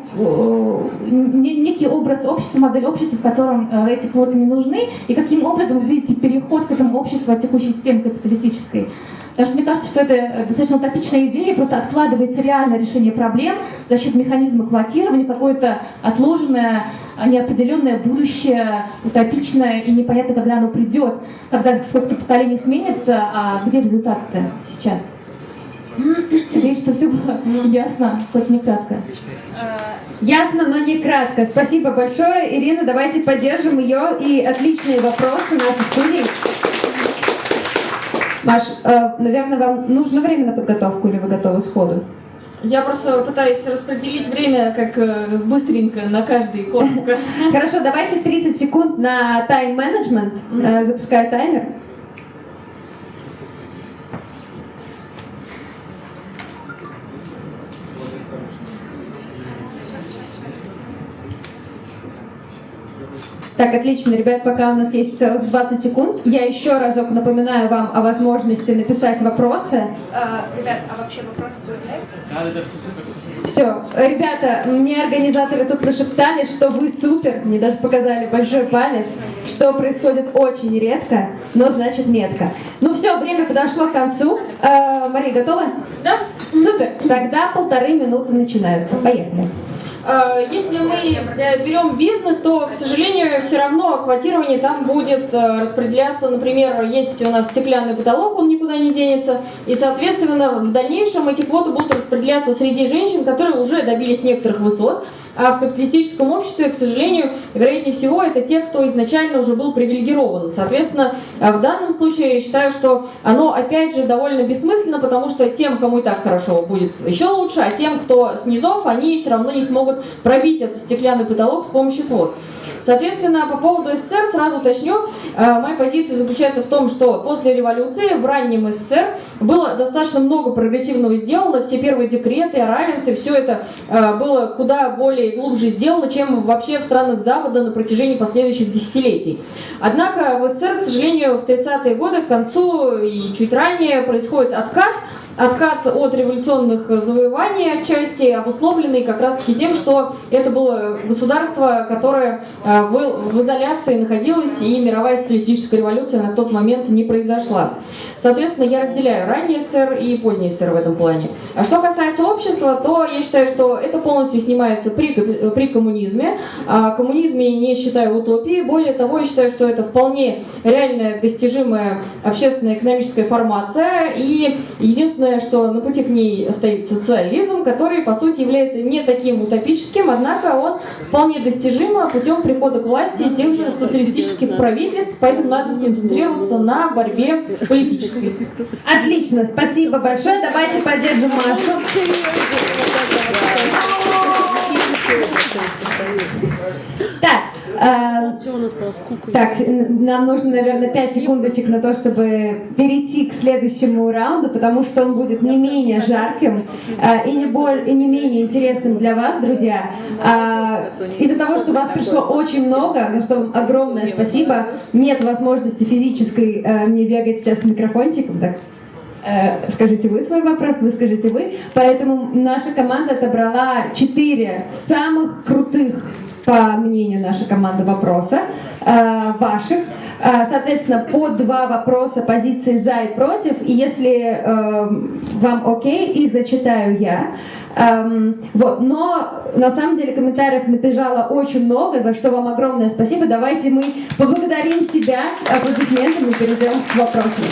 некий образ общества, модель общества, в котором э, эти квоты не нужны, и каким образом вы видите переход к этому обществу от текущей системы капиталистической. Потому что мне кажется, что это достаточно утопичная идея, просто откладывается реальное решение проблем за счет механизма квотирования, какое-то отложенное, неопределенное будущее, утопичное и непонятно, когда оно придет, когда сколько-то поколений сменится, а где результат-то сейчас? Надеюсь, что все было ясно, хоть не кратко. Ясно, но не кратко. Спасибо большое. Ирина, давайте поддержим ее и отличные вопросы наших судей. Маш, э, наверное, вам нужно время на подготовку или вы готовы сходу? Я просто пытаюсь распределить время как э, быстренько на каждый корпус. Хорошо, давайте 30 секунд на тайм-менеджмент. Э, запускаю таймер. Так, отлично, ребят, пока у нас есть целых 20 секунд, я еще разок напоминаю вам о возможности написать вопросы. А, ребят, а вообще вопросы появляются? Да, да, да, все супер, все супер. Все, ребята, мне организаторы тут нашептали, что вы супер, мне даже показали большой палец, что происходит очень редко, но значит метко. Ну все, время подошло к концу. Э, Мария, готова? Да. Супер, тогда полторы минуты начинаются. Поехали. Э, если мы э, берем бизнес, то, к сожалению, все равно квотирование там будет э, распределяться. Например, есть у нас стеклянный потолок, он никуда не денется. И, соответственно, в дальнейшем эти квоты будут распределяться среди женщин, которые уже добились некоторых высот. А в капиталистическом обществе, к сожалению, вероятнее всего, это те, кто изначально уже был привилегирован. Соответственно, в данном случае я считаю, что оно, опять же, довольно бессмысленно, потому что тем, кому и так хорошо, будет еще лучше, а тем, кто снизов, они все равно не смогут пробить этот стеклянный потолок с помощью квот. Соответственно, по поводу СССР сразу уточню. Э, моя позиция заключается в том, что после революции в раннем СССР было достаточно много прогрессивного сделано. Все первые декреты о равенстве, все это э, было куда более глубже сделано, чем вообще в странах Запада на протяжении последующих десятилетий. Однако в СССР, к сожалению, в 30-е годы к концу и чуть ранее происходит откат откат от революционных завоеваний отчасти обусловленный как раз-таки тем, что это было государство, которое э, в изоляции находилось, и мировая социалистическая революция на тот момент не произошла. Соответственно, я разделяю ранний СССР и поздний СССР в этом плане. А что касается общества, то я считаю, что это полностью снимается при, при коммунизме. А коммунизме не считаю утопией. Более того, я считаю, что это вполне реальная достижимая общественная экономическая формация. И единственное, единственное, что на пути к ней стоит социализм, который, по сути, является не таким утопическим, однако он вполне достижим путем прихода к власти тех же социалистических правительств, поэтому надо сконцентрироваться на борьбе политической. Отлично, спасибо большое. Давайте поддержим Машу. А, так, нам нужно, наверное, 5 секундочек на то, чтобы перейти к следующему раунду, потому что он будет не менее жарким а, и, не боль, и не менее интересным для вас, друзья. А, из-за того, что вас пришло очень много, за что вам огромное спасибо, нет возможности физической а, мне бегать сейчас с микрофончиком, так. Э, скажите вы свой вопрос, вы скажите вы. Поэтому наша команда отобрала четыре самых крутых, по мнению нашей команды, вопроса э, ваших. Э, соответственно, по два вопроса позиции за и против. И если вам окей, их зачитаю я. Эм, вот, но на самом деле комментариев набежало очень много, за что вам огромное спасибо. Давайте мы поблагодарим себя аплодисментами и перейдем к вопросам.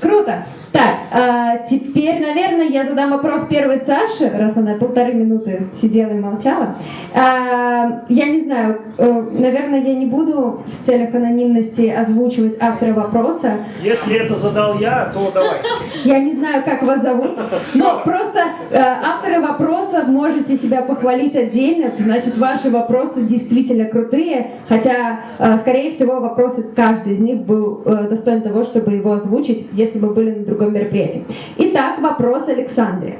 Круто! Так, а, теперь, наверное, я задам вопрос первой Саше, раз она полторы минуты сидела и молчала. А, я не знаю, э, наверное, я не буду в целях анонимности озвучивать автора вопроса. Если это задал я, то давай. Я не знаю, как вас зовут, но просто э, авторы вопроса можете себя похвалить отдельно, значит, ваши вопросы действительно крутые, хотя, э, скорее всего, вопросы, каждый из них был достоин того, чтобы его озвучить, если бы были на другом таком мероприятии. Итак, вопрос Александре.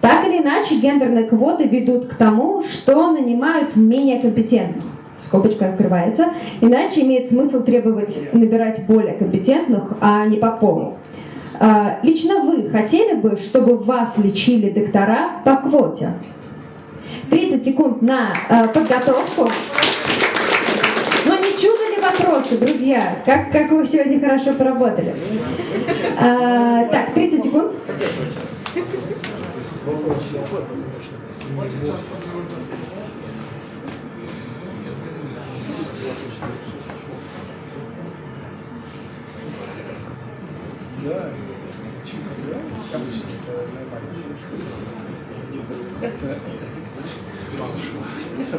Так или иначе, гендерные квоты ведут к тому, что нанимают менее компетентных. Скобочка открывается. Иначе имеет смысл требовать набирать более компетентных, а не по полу. А, лично вы хотели бы, чтобы вас лечили доктора по квоте? 30 секунд на а, подготовку. Но не чудо ли вопросы, друзья? Как, как вы сегодня хорошо поработали? А, так, 30 секунд. Да, чисто, да? Обычно это нормально. Это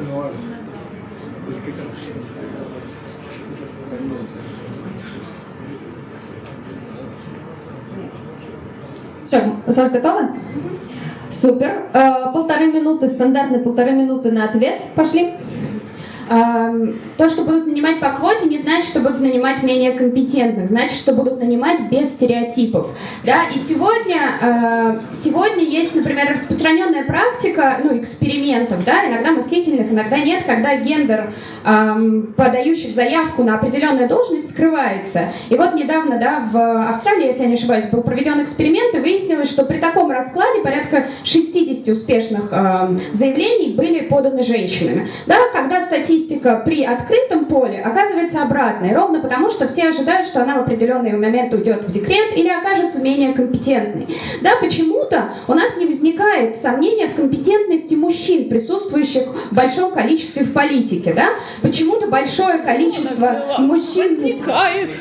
норм. Все, Саша, готова? Супер. Э, полторы минуты, стандартные полторы минуты на ответ. Пошли. То, что будут нанимать по квоте, не значит, что будут нанимать менее компетентных, значит, что будут нанимать без стереотипов. Да? И сегодня, э, сегодня есть, например, распространенная практика ну, экспериментов, да? иногда мыслительных, иногда нет, когда гендер подающих заявку на определенную должность скрывается. И вот недавно да, в Австралии, если я не ошибаюсь, был проведен эксперимент, и выяснилось, что при таком раскладе порядка 60 успешных заявлений были поданы женщинами. Да? Когда статьи статистика при открытом поле оказывается обратной, ровно потому, что все ожидают, что она в определенный момент уйдет в декрет или окажется менее компетентной. Да, почему-то у нас не возникает сомнения в компетентности мужчин, присутствующих в большом количестве в политике. Да? Почему-то большое количество мужчин... Возникает.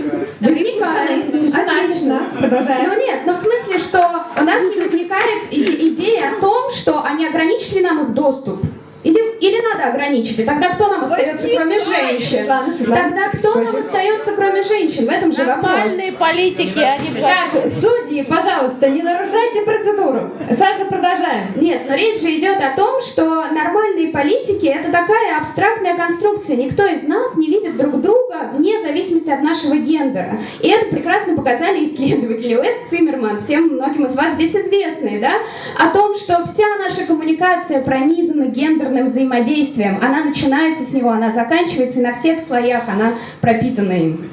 Возникает. Отлично. Продолжаем. Но нет, но в смысле, что у нас не возникает идея о том, что они ограничили нам их доступ. Или, или надо ограничить? И тогда кто нам остается, кроме женщин? Тогда кто нам остается, кроме женщин? В этом же вопрос. Нормальные политики, они... Так, судьи, пожалуйста, не нарушайте процедуру. Саша, продолжаем. Нет, но речь же идет о том, что нормальные политики это такая абстрактная конструкция. Никто из нас не видит друг друга вне зависимости от нашего гендера. И это прекрасно показали исследователи Уэст Циммерман, всем многим из вас здесь известные, да, о том, что вся наша коммуникация пронизана гендерной гендерным взаимодействием. Она начинается с него, она заканчивается, на всех слоях она пропитана им.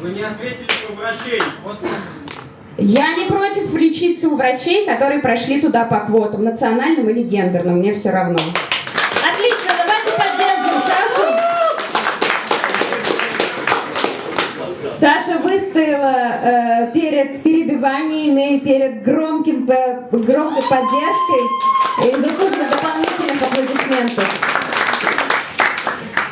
Вы не ответили про врачей. Вот. Я не против лечиться у врачей, которые прошли туда по квотам, национальным или гендерным, мне все равно. Отлично, давайте поддержим Сашу. Саша выстояла э, перед перебиваниями, перед громким, э, громкой поддержкой и заслуженно аплодисментов.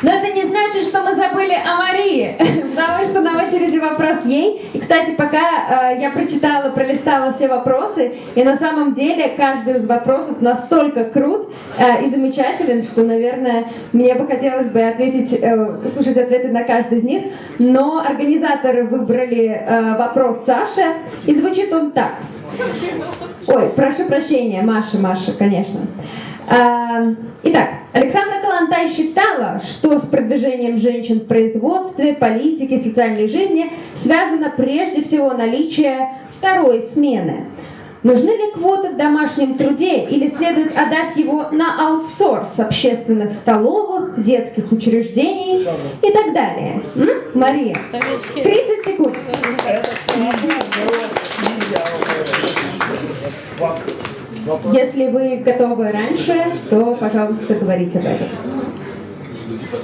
Но это не значит, что мы забыли о Марии, потому что на очереди вопрос ей. И, кстати, пока э, я прочитала, пролистала все вопросы, и на самом деле каждый из вопросов настолько крут э, и замечателен, что, наверное, мне бы хотелось бы ответить, э, слушать ответы на каждый из них. Но организаторы выбрали э, вопрос Саши, и звучит он так. Ой, прошу прощения, Маша, Маша, конечно. А, Итак, Александра Калантай считала, что с продвижением женщин в производстве, политике, социальной жизни связано прежде всего наличие второй смены. Нужны ли квоты в домашнем труде или следует отдать его на аутсорс общественных столовых, детских учреждений и так далее? М? Мария, 30 секунд. Если вы готовы раньше, то, пожалуйста, говорите об этом. Ну, типа,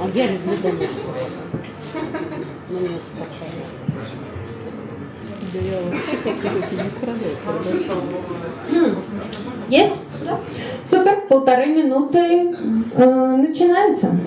А я люблю домашнюю. Ну, не успокаивает. Да я вообще как-то не страдаю. Есть? Супер, полторы минуты э, начинаются.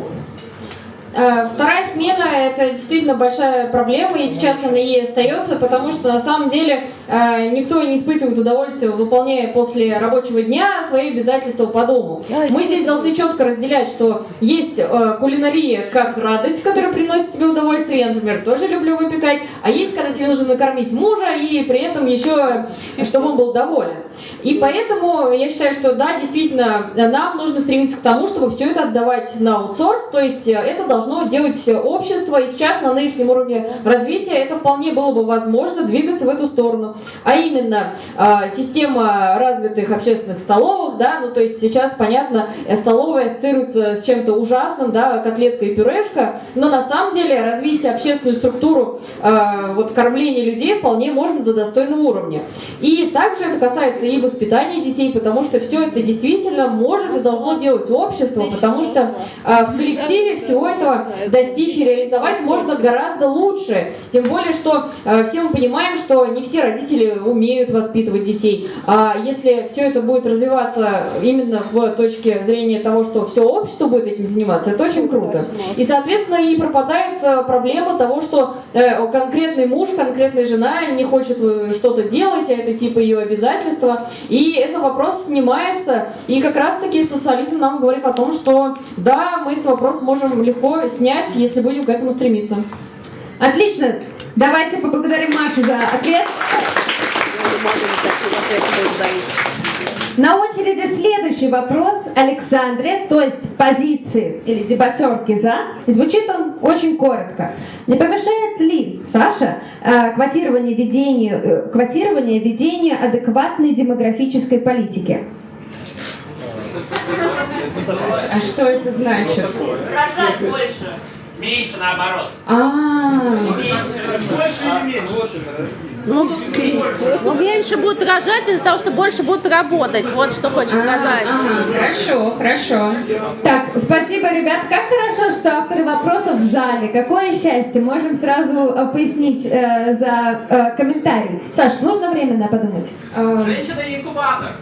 Э, Вторая смена – это действительно большая проблема, и сейчас она и остается, потому что на самом деле э, никто не испытывает удовольствия, выполняя после рабочего дня свои обязательства по дому. Мы здесь должны четко разделять, что есть э, кулинария как радость, которая приносит тебе удовольствие, я, например, тоже люблю выпекать, а есть, когда тебе нужно накормить мужа, и при этом еще, чтобы он был доволен. И поэтому я считаю, что да, действительно, нам нужно стремиться к тому, чтобы все это отдавать на аутсорс, то есть это должно делать общество, и сейчас на нынешнем уровне развития это вполне было бы возможно двигаться в эту сторону. А именно, э, система развитых общественных столовых, да, ну то есть сейчас, понятно, столовая ассоциируется с чем-то ужасным, да, котлетка и пюрешка, но на самом деле развитие общественную структуру э, вот кормления людей вполне можно до достойного уровня. И также это касается и воспитания детей, потому что все это действительно может и должно делать общество, потому что э, в коллективе всего этого достичь и реализовать можно гораздо лучше. Тем более, что э, все мы понимаем, что не все родители умеют воспитывать детей. А если все это будет развиваться именно в точке зрения того, что все общество будет этим заниматься, это очень круто. И, соответственно, и пропадает э, проблема того, что э, конкретный муж, конкретная жена не хочет э, что-то делать, а это типа ее обязательства. И этот вопрос снимается. И как раз-таки социализм нам говорит о том, что да, мы этот вопрос можем легко снять, если будем к этому стремиться. Отлично. Давайте поблагодарим Машу за ответ. На очереди следующий вопрос Александре, то есть позиции или дебатерки за. И звучит он очень коротко. Не помешает ли, Саша, э, квотирование ведению, э, квотирование ведению адекватной демографической политики? А что это значит? Рожать больше. Меньше наоборот. А, Больше или меньше? Ну, ну, меньше будут рожать из-за того, что больше будут работать. Вот что хочешь сказать. ага, хорошо, хорошо. Так, спасибо, ребят. Как хорошо, что авторы вопросов в зале. Какое счастье. Можем сразу э, пояснить э, за э, комментарий. Саш, нужно время на подумать? Женщина-инкубатор.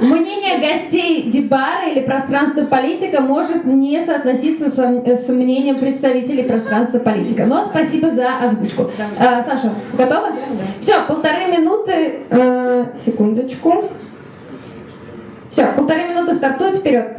Мнение гостей Дебара или пространства политика может не соотноситься с, с мнением представителей пространства политика. Но спасибо за озвучку. Э, Саша, готова? Все, полторы минуты. Э, секундочку. Все, полторы минуты стартует вперед.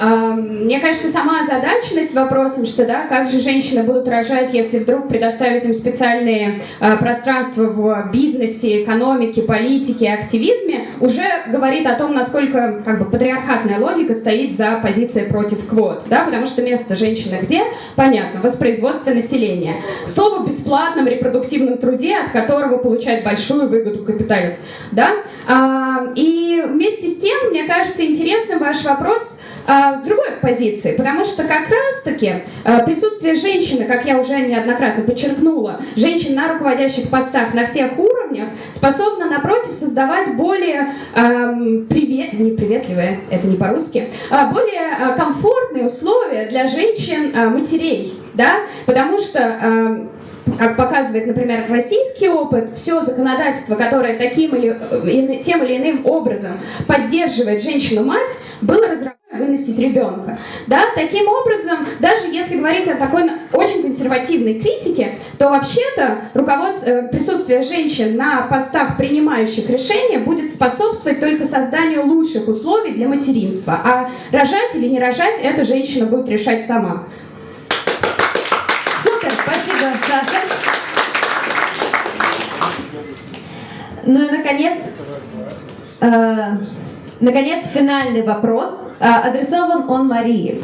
А, Мне кажется, сама озадаченность вопросом, что да, как же женщины будут рожать, если вдруг предоставят им специальные а, пространства в бизнесе, экономике, политике, активизме, уже говорит о том, насколько как бы патриархатная логика стоит за позицией против квот, да, потому что место женщины где? Понятно, воспроизводство населения. Слово бесплатном репродуктивном труде, от которого получает большую выгоду капиталь, да, А, и вместе с тем, мне кажется, интересным ваш вопрос с другой позиции, потому что как раз-таки а, присутствие женщины, как я уже неоднократно подчеркнула, женщин на руководящих постах на всех уровнях способна, напротив, создавать более ам, привет, не приветливые, это не по-русски, а более а, комфортные условия для женщин-матерей, да, потому что ам, как показывает, например, российский опыт, все законодательство, которое таким или э, тем или иным образом поддерживает женщину-мать, было разработано выносить ребенка. Да, таким образом, даже если говорить о такой очень консервативной критике, то вообще-то э, присутствие женщин на постах, принимающих решения, будет способствовать только созданию лучших условий для материнства. А рожать или не рожать, эта женщина будет решать сама. Супер, спасибо, Саша. Ну и, наконец, э, наконец, финальный вопрос. Э, адресован он Марии.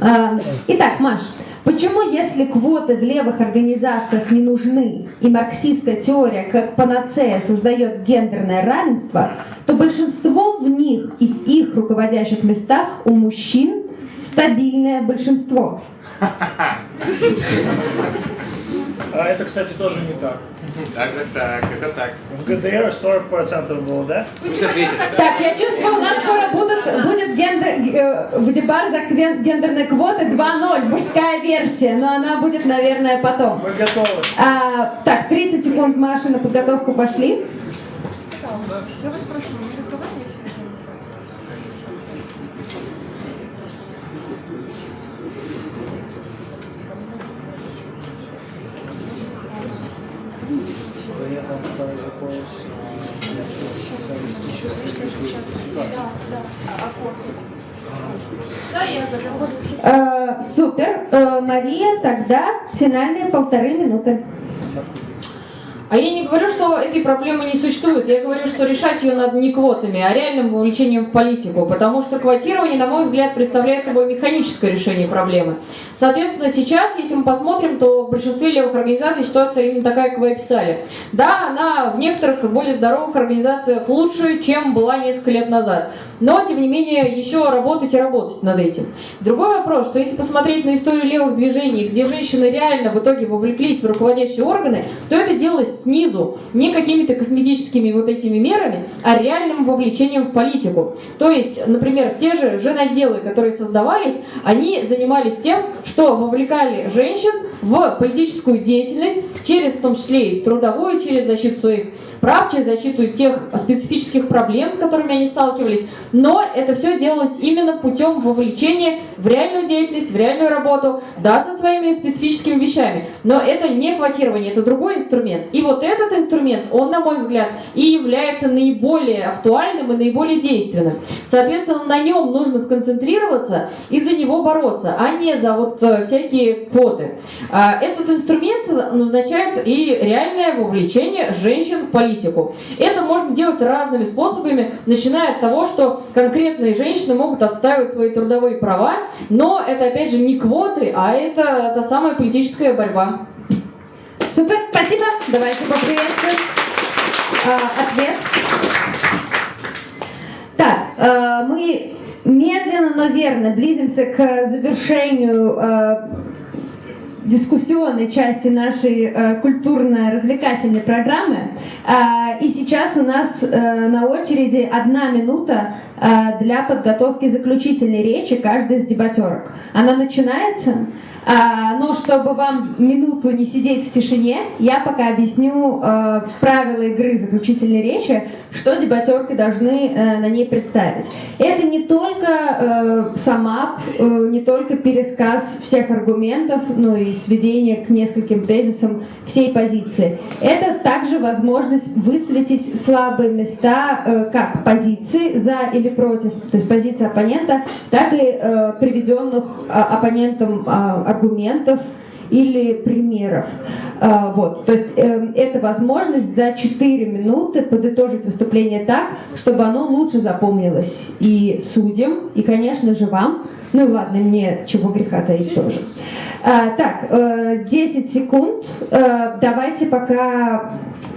Э, итак, Маш, почему, если квоты в левых организациях не нужны, и марксистская теория как панацея создает гендерное равенство, то большинство в них и в их руководящих местах у мужчин стабильное большинство? А это, кстати, тоже не так. Так, так, так, это так. В ГДР 40% было, да? Пусть ответит. Так, я чувствую, у нас скоро будут, будет гендер, э, в дебар за квен- гендерные квоты 2.0, мужская версия, но она будет, наверное, потом. Мы готовы. А, так, 30 секунд, Маша, на подготовку пошли. Я вас прошу, не разговаривайте. Я готова. Э, супер. Э, Мария, тогда финальные полторы минуты. А я не говорю, что этой проблемы не существует. Я говорю, что решать ее надо не квотами, а реальным вовлечением в политику. Потому что квотирование, на мой взгляд, представляет собой механическое решение проблемы. Соответственно, сейчас, если мы посмотрим, то в большинстве левых организаций ситуация именно такая, как вы описали. Да, она в некоторых более здоровых организациях лучше, чем была несколько лет назад. Но, тем не менее, еще работать и работать над этим. Другой вопрос, что если посмотреть на историю левых движений, где женщины реально в итоге вовлеклись в руководящие органы, то это делалось снизу, не какими-то косметическими вот этими мерами, а реальным вовлечением в политику. То есть, например, те же женотделы, которые создавались, они занимались тем, что вовлекали женщин в политическую деятельность, через в том числе и трудовую, через защиту своих прав, через защиту тех специфических проблем, с которыми они сталкивались. Но это все делалось именно путем вовлечения в реальную деятельность, в реальную работу, да, со своими специфическими вещами. Но это не квотирование, это другой инструмент. И вот этот инструмент, он, на мой взгляд, и является наиболее актуальным и наиболее действенным. Соответственно, на нем нужно сконцентрироваться и за него бороться, а не за вот э, всякие квоты. А, Этот инструмент назначает и реальное вовлечение женщин в политику. Это можно делать разными способами, начиная от того, что конкретные женщины могут отстаивать свои трудовые права, но это опять же не квоты, а это та самая политическая борьба. Супер, спасибо. Давайте поприветствуем. А, ответ. Так, э, мы медленно, но верно близимся к завершению э, дискуссионной части нашей э, культурно-развлекательной программы. А, И сейчас у нас э, на очереди одна минута э, для подготовки заключительной речи каждой из дебатерок. Она начинается, а, но чтобы вам минуту не сидеть в тишине, я пока объясню э, правила игры заключительной речи, что дебатерки должны э, на ней представить. Это не только э, самап, э, не только пересказ всех аргументов, но и сведение к нескольким тезисам всей позиции. Это также возможность высветить слабые места э, как позиции за или против, то есть позиции оппонента, так и э, приведенных а, оппонентом а, аргументов или примеров. А, Вот. То есть э, это возможность за 4 минуты подытожить выступление так, чтобы оно лучше запомнилось и судьям, и, конечно же, вам. Ну ладно, мне чего греха таить тоже. А, Так, э, 10 секунд. Э, Давайте пока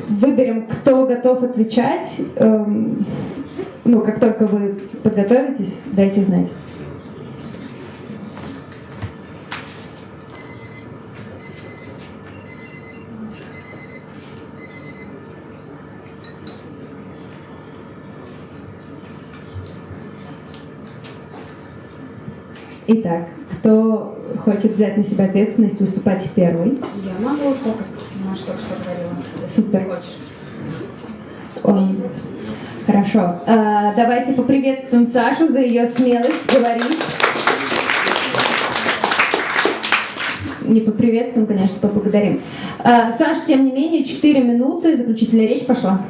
выберем, кто готов отвечать. Эм, Ну, как только вы подготовитесь, дайте знать. Итак, кто хочет взять на себя ответственность выступать первый? Я могу, так как Маша только что говорила. Супер. Хочешь? Он. Хорошо. А, давайте поприветствуем Сашу за ее смелость говорить. Не поприветствуем, конечно, поблагодарим. А, Саш, тем не менее, 4 минуты, заключительная речь пошла.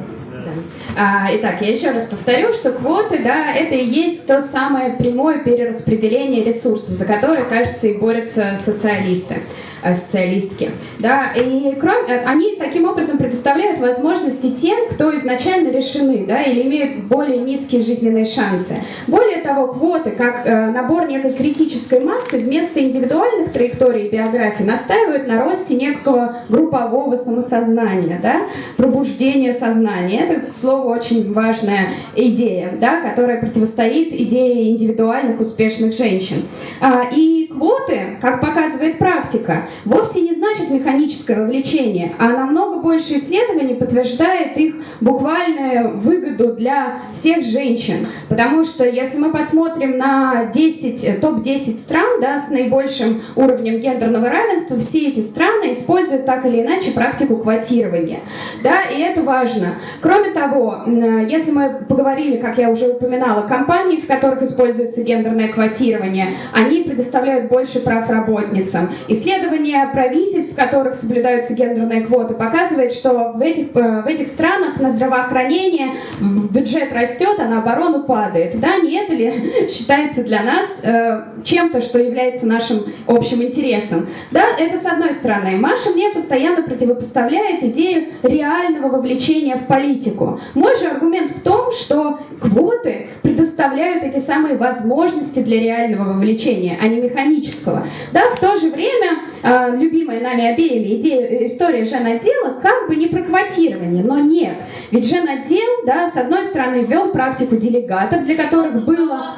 А, итак, я еще раз повторю, что квоты, да, это и есть то самое прямое перераспределение ресурсов, за которое, кажется, и борются социалисты. Э, социалистки. Да, и кроме, э, они таким образом предоставляют возможности тем, кто изначально решены, да, или имеют более низкие жизненные шансы. Более того, квоты, как э, набор некой критической массы, вместо индивидуальных траекторий биографии настаивают на росте некого группового самосознания, да, пробуждения сознания. Это, к слову, очень важная идея, да, которая противостоит идее индивидуальных успешных женщин. А, и квоты, как показывает практика, вовсе не значит механическое вовлечение, а намного больше исследований подтверждает их буквальную выгоду для всех женщин. Потому что если мы посмотрим на 10, топ-10 стран да, с наибольшим уровнем гендерного равенства, все эти страны используют так или иначе практику квотирования. Да, и это важно. Кроме того, если мы поговорили, как я уже упоминала, компании, в которых используется гендерное квотирование, они предоставляют больше прав работницам. Исследования правительств, в которых соблюдаются гендерные квоты, показывает, что в этих, э, в этих странах на здравоохранение бюджет растет, а на оборону падает. Да, не это ли считается для нас э, чем-то, что является нашим общим интересом? Да, это с одной стороны. Маша мне постоянно противопоставляет идею реального вовлечения в политику. Мой же аргумент в том, что квоты предоставляют эти самые возможности для реального вовлечения, а не механического. Да, в то же время, э, любимая нами обеими идея, история женотдела как бы не про квотирование, но нет. Ведь женотдел, да, с одной стороны, ввел практику делегатов, для которых было...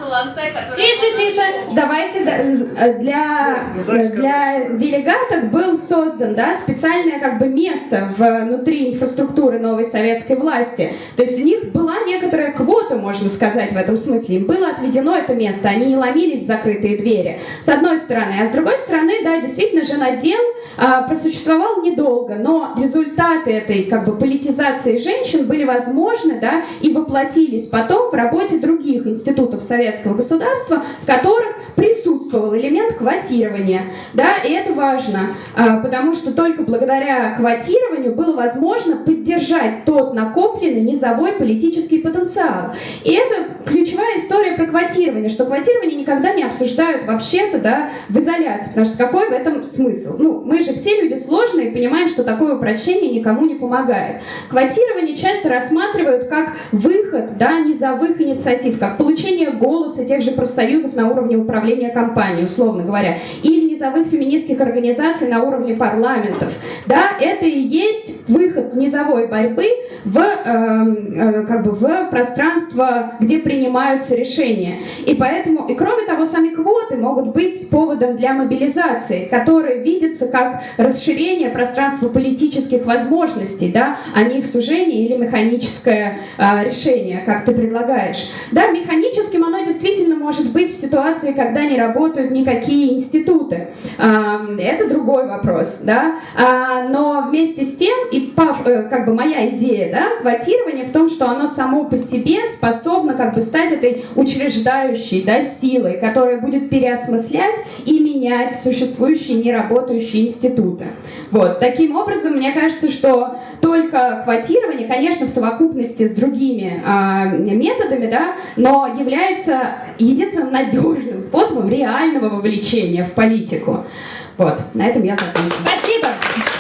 Тише, тише, давайте э, для, для делегатов был создан, да, специальное как бы место внутри инфраструктуры новой советской власти. То есть у них была некоторая квота, можно сказать, в этом смысле. Им было отведено это место, они не ломились в закрытые двери. С одной стороны. А с другой стороны, да, действительно, женотдел а, просуществовал недолго, но результаты этой как бы политизации женщин были возможны, да, и воплотились потом в работе других институтов советского государства, в которых присутствовал элемент квотирования, да, и это важно, а, потому что только благодаря квотированию было возможно поддержать тот накопленный низовой политический потенциал. И это ключевая история про квотирование, что квотирование никогда не обсуждают вообще-то, да, в изоляции, потому что какой в этом смысл? Ну, мы же все люди сложные и понимаем, что такое упрощение никому не помогает. Квотирование часто рассматривают как выход, да, низовых инициатив, как получение голоса тех же профсоюзов на уровне управления компанией, условно говоря, или низовых феминистских организаций на уровне парламентов. Да, это и есть выход низовой борьбы в, э, э, как бы в пространство, где принимаются решения. И поэтому, и кроме того, сами квоты могут быть поводом для мобилизации, которые видятся как расширение пространства политических возможностей, да, а не их сужение или механическое э, решение, как ты предлагаешь. Да, механическим оно действительно может быть в ситуации, когда не работают никакие институты. Это другой вопрос, да. А, но вместе с тем, и э, как бы моя идея, да, квотирование в том, что оно само по себе способно как бы стать этой учреждающей, да, силой, которая будет переосмыслять и менять существующие неработающие институты. Вот. Таким образом, мне кажется, что только квотирование, конечно, в совокупности с другими э, методами, да, но является единственным надежным способом реального вовлечения в политику. Вот, на этом я закончу. Спасибо!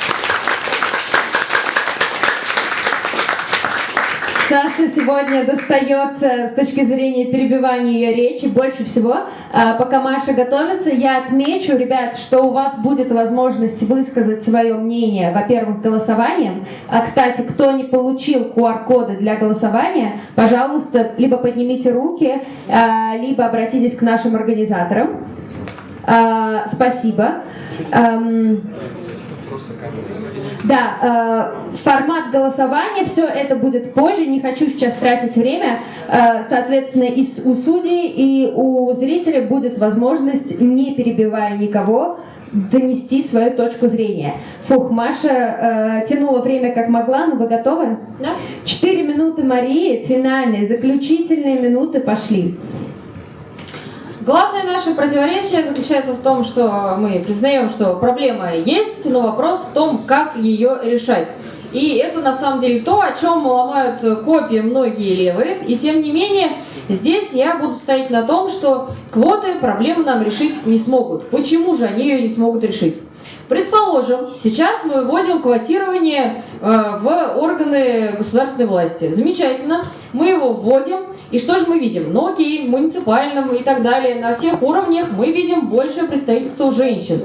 Саша сегодня достается с точки зрения перебивания ее речи больше всего. А, пока Маша готовится, я отмечу, ребят, что у вас будет возможность высказать свое мнение, во-первых, голосованием. А, кстати, кто не получил QR-коды для голосования, пожалуйста, либо поднимите руки, а, либо обратитесь к нашим организаторам. А, спасибо. Да, э, формат голосования, все это будет позже, не хочу сейчас тратить время. Э, соответственно, и у судей, и у зрителей будет возможность, не перебивая никого, донести свою точку зрения. Фух, Маша э, тянула время как могла, но вы готовы? Да. Четыре минуты Марии, финальные, заключительные минуты пошли. Главное наше противоречие заключается в том, что мы признаем, что проблема есть, но вопрос в том, как ее решать. И это на самом деле то, о чем ломают копии многие левые. И тем не менее, здесь я буду стоять на том, что квоты проблему нам решить не смогут. Почему же они ее не смогут решить? Предположим, сейчас мы вводим квотирование э, в органы государственной власти. Замечательно, мы его вводим, и что же мы видим? Ну окей, муниципальном и так далее, на всех уровнях мы видим большее представительство женщин.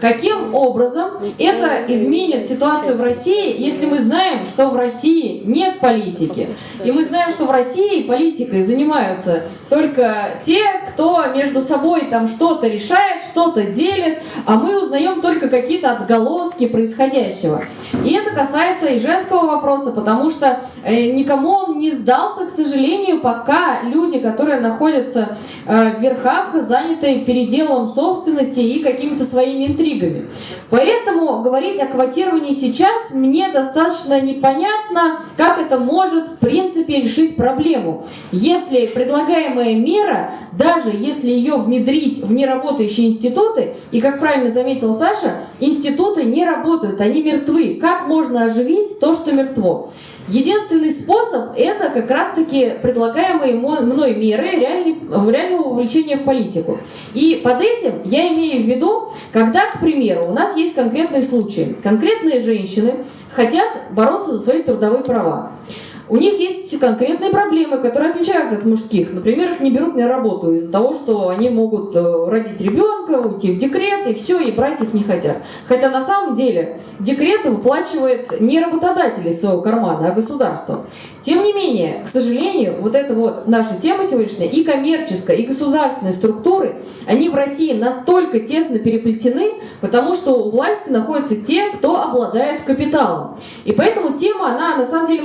Каким образом это изменит ситуацию в России, если мы знаем, что в России нет политики? И мы знаем, что в России политикой занимаются только те, кто между собой там что-то решает, что-то делит, а мы узнаем только какие-то отголоски происходящего. И это касается и женского вопроса, потому что э, никому он не сдался, к сожалению, пока люди, которые находятся э, в верхах, заняты переделом собственности и какими-то своими интригами. Поэтому говорить о квотировании сейчас мне достаточно непонятно, как это может в принципе решить проблему. Если предлагаемая мера, даже если ее внедрить в неработающие институты, и как правильно заметила Саша, институты не работают, они мертвы. Как можно оживить то, что мертво? Единственный способ – это как раз-таки предлагаемые мной меры реального вовлечения в политику. И под этим я имею в виду, когда, к примеру, у нас есть конкретные случаи. Конкретные женщины хотят бороться за свои трудовые права. У них есть конкретные проблемы, которые отличаются от мужских. Например, не берут на работу из-за того, что они могут э, родить ребенка, уйти в декрет, и все, и брать их не хотят. Хотя на самом деле декрет выплачивает не работодатель из своего кармана, а государство. Тем не менее, к сожалению, вот эта вот наша тема сегодняшняя, и коммерческая, и государственные структуры, они в России настолько тесно переплетены, потому что у власти находятся те, кто обладает капиталом. И поэтому тема, она на самом деле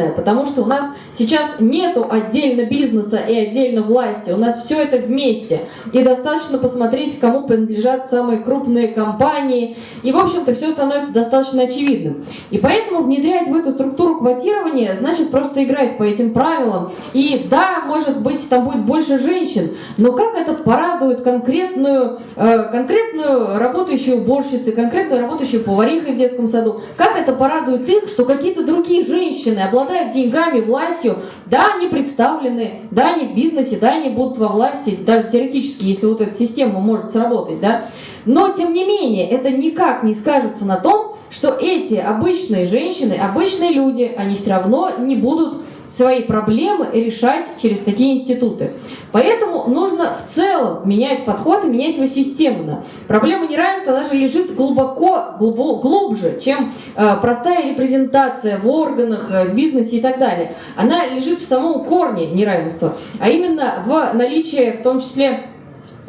многогранная, потому что у нас сейчас нету отдельно бизнеса и отдельно власти, у нас все это вместе. И достаточно посмотреть, кому принадлежат самые крупные компании, и, в общем-то, все становится достаточно очевидным. И поэтому внедрять в эту структуру квотирования, значит, просто играть по этим правилам. И да, может быть, там будет больше женщин, но как это порадует конкретную, э, конкретную работающую уборщицу, конкретную работающую поварихой в детском саду, как это порадует их, что какие-то другие женщины обладают деньгами, властью, да, они представлены, да, они в бизнесе, да, они будут во власти, даже теоретически, если вот эта система может сработать, да, но, тем не менее, это никак не скажется на том, что эти обычные женщины, обычные люди, они все равно не будут свои проблемы решать через такие институты. Поэтому нужно в целом менять подход и менять его системно. Проблема неравенства даже лежит глубоко, глубо, глубже, чем э, простая репрезентация в органах, э, в бизнесе и так далее. Она лежит в самом корне неравенства, а именно в наличии в том числе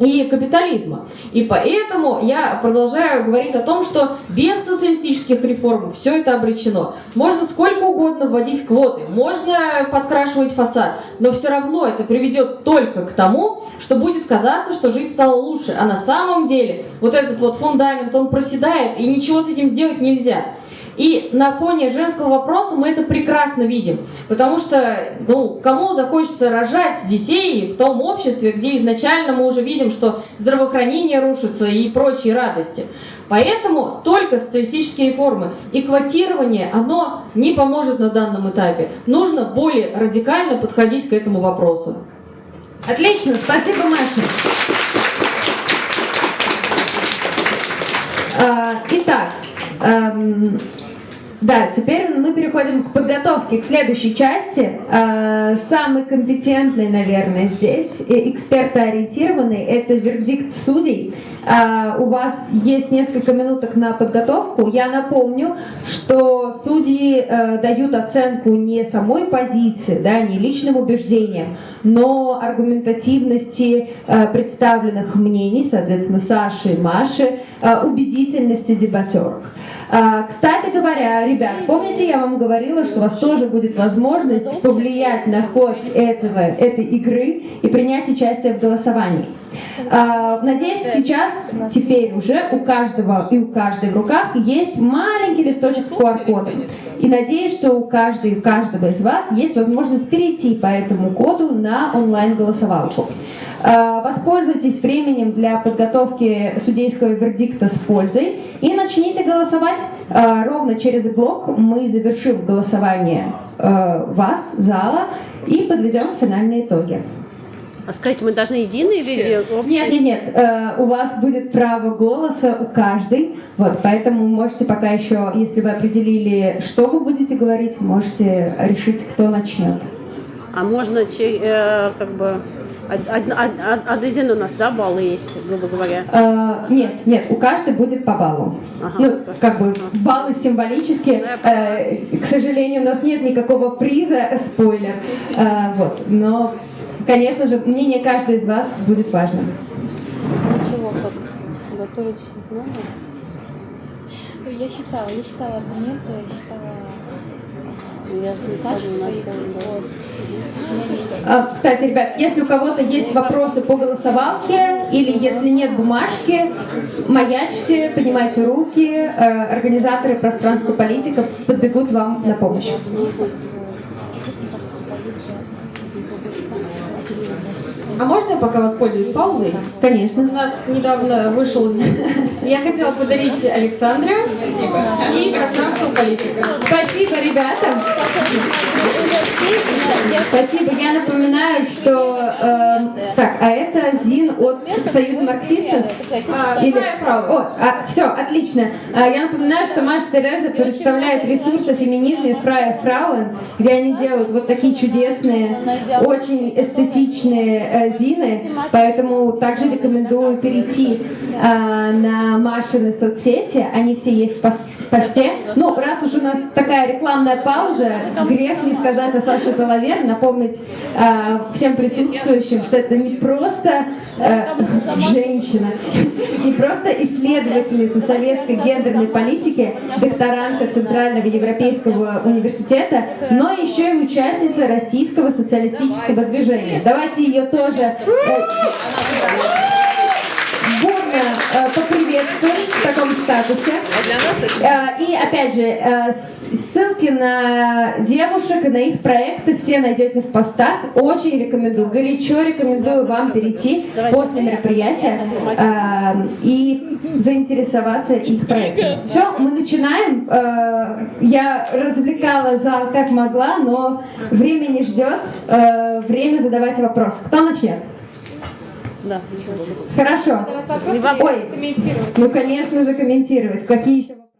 и капитализма. И поэтому я продолжаю говорить о том, что без социалистических реформ все это обречено. Можно сколько угодно вводить квоты, можно подкрашивать фасад, но все равно это приведет только к тому, что будет казаться, что жизнь стала лучше. А на самом деле вот этот вот фундамент, он проседает, и ничего с этим сделать нельзя. И на фоне женского вопроса мы это прекрасно видим, потому что, ну, кому захочется рожать детей в том обществе, где изначально мы уже видим, что здравоохранение рушится и прочие радости. Поэтому только социалистические реформы и квотирование, оно не поможет на данном этапе. Нужно более радикально подходить к этому вопросу. Отлично, спасибо, Маша. А, итак, эм, да, теперь мы переходим к подготовке к следующей части. А, самый компетентный, наверное, здесь, экспертоориентированный, это вердикт судей. А, у вас есть несколько минуток на подготовку. Я напомню, что судьи э, дают оценку не самой позиции, да, не личным убеждениям, но аргументативности э, представленных мнений, соответственно, Саши и Маши, э, убедительности дебатерок. А, кстати говоря, ребят, помните, я вам говорила, что у вас тоже будет возможность повлиять на ход этого, этой игры и принять участие в голосовании. А, надеюсь, сейчас, теперь уже у каждого и у каждой в руках есть маленький листочек с QR-кодом. И надеюсь, что у каждой, у каждого из вас есть возможность перейти по этому коду на онлайн-голосовалку. А, воспользуйтесь временем для подготовки судейского вердикта с пользой и начните голосовать. А, ровно через блок мы завершим голосование вас, зала, и подведем финальные итоги. А скажите, мы должны единые или общие? Нет, нет, нет. э, у вас будет право голоса у каждой. Вот, поэтому можете пока еще, если вы определили, что вы будете говорить, можете решить, кто начнет. А можно э, как бы од- од- од- од- один у нас, да, баллы есть, грубо говоря. Э, нет, нет, у каждой будет по баллу. Ну, как бы баллы символические. Э, к сожалению, у нас нет никакого приза, спойлер. Э, вот, но, конечно же, мнение каждой из вас будет важным. Ничего, как готовить знания. Я считала, я считала аргументы, я считала. А, Кстати, ребят, если у кого-то есть вопросы по голосовалке или если нет бумажки, маячьте, поднимайте руки, э, организаторы пространства политиков подбегут вам на помощь. А можно я пока воспользуюсь паузой? Конечно. У нас недавно вышел... Я хотела подарить Александре и пространство политика. Спасибо, ребята. Спасибо. Я напоминаю, что... э, так, а это ЗИН от Союза марксистов? А, Или-. О, все, отлично. А, я напоминаю, что Маша Тереза представляет ресурс о феминизме Фрая Фрауен, где они делают вот такие чудесные, очень эстетичные э, зины, поэтому также рекомендую перейти а, на Машины соцсети, они все есть в пос- в посте. Ну, раз уж у нас такая рекламная пауза, грех не сказать о Саше Головер, напомнить а, всем присутствующим, что это не просто э, женщина, не просто исследовательница советской гендерной политики, докторантка Центрального Европейского университета, но еще и участница российского социалистического движения. Давайте ее тоже э, э, поприветствуем в таком статусе. Э, И опять же, э, ссылки на девушек и на их проекты все найдете в постах. Очень рекомендую, горячо рекомендую вам перейти после мероприятия э, и заинтересоваться их проектами. Все, мы начинаем. Я развлекала зал как могла, но время не ждет. Время задавать вопросы. Кто начнет? Да. Хорошо. Вопросы Ой, ну конечно же комментировать. Какие еще вопросы?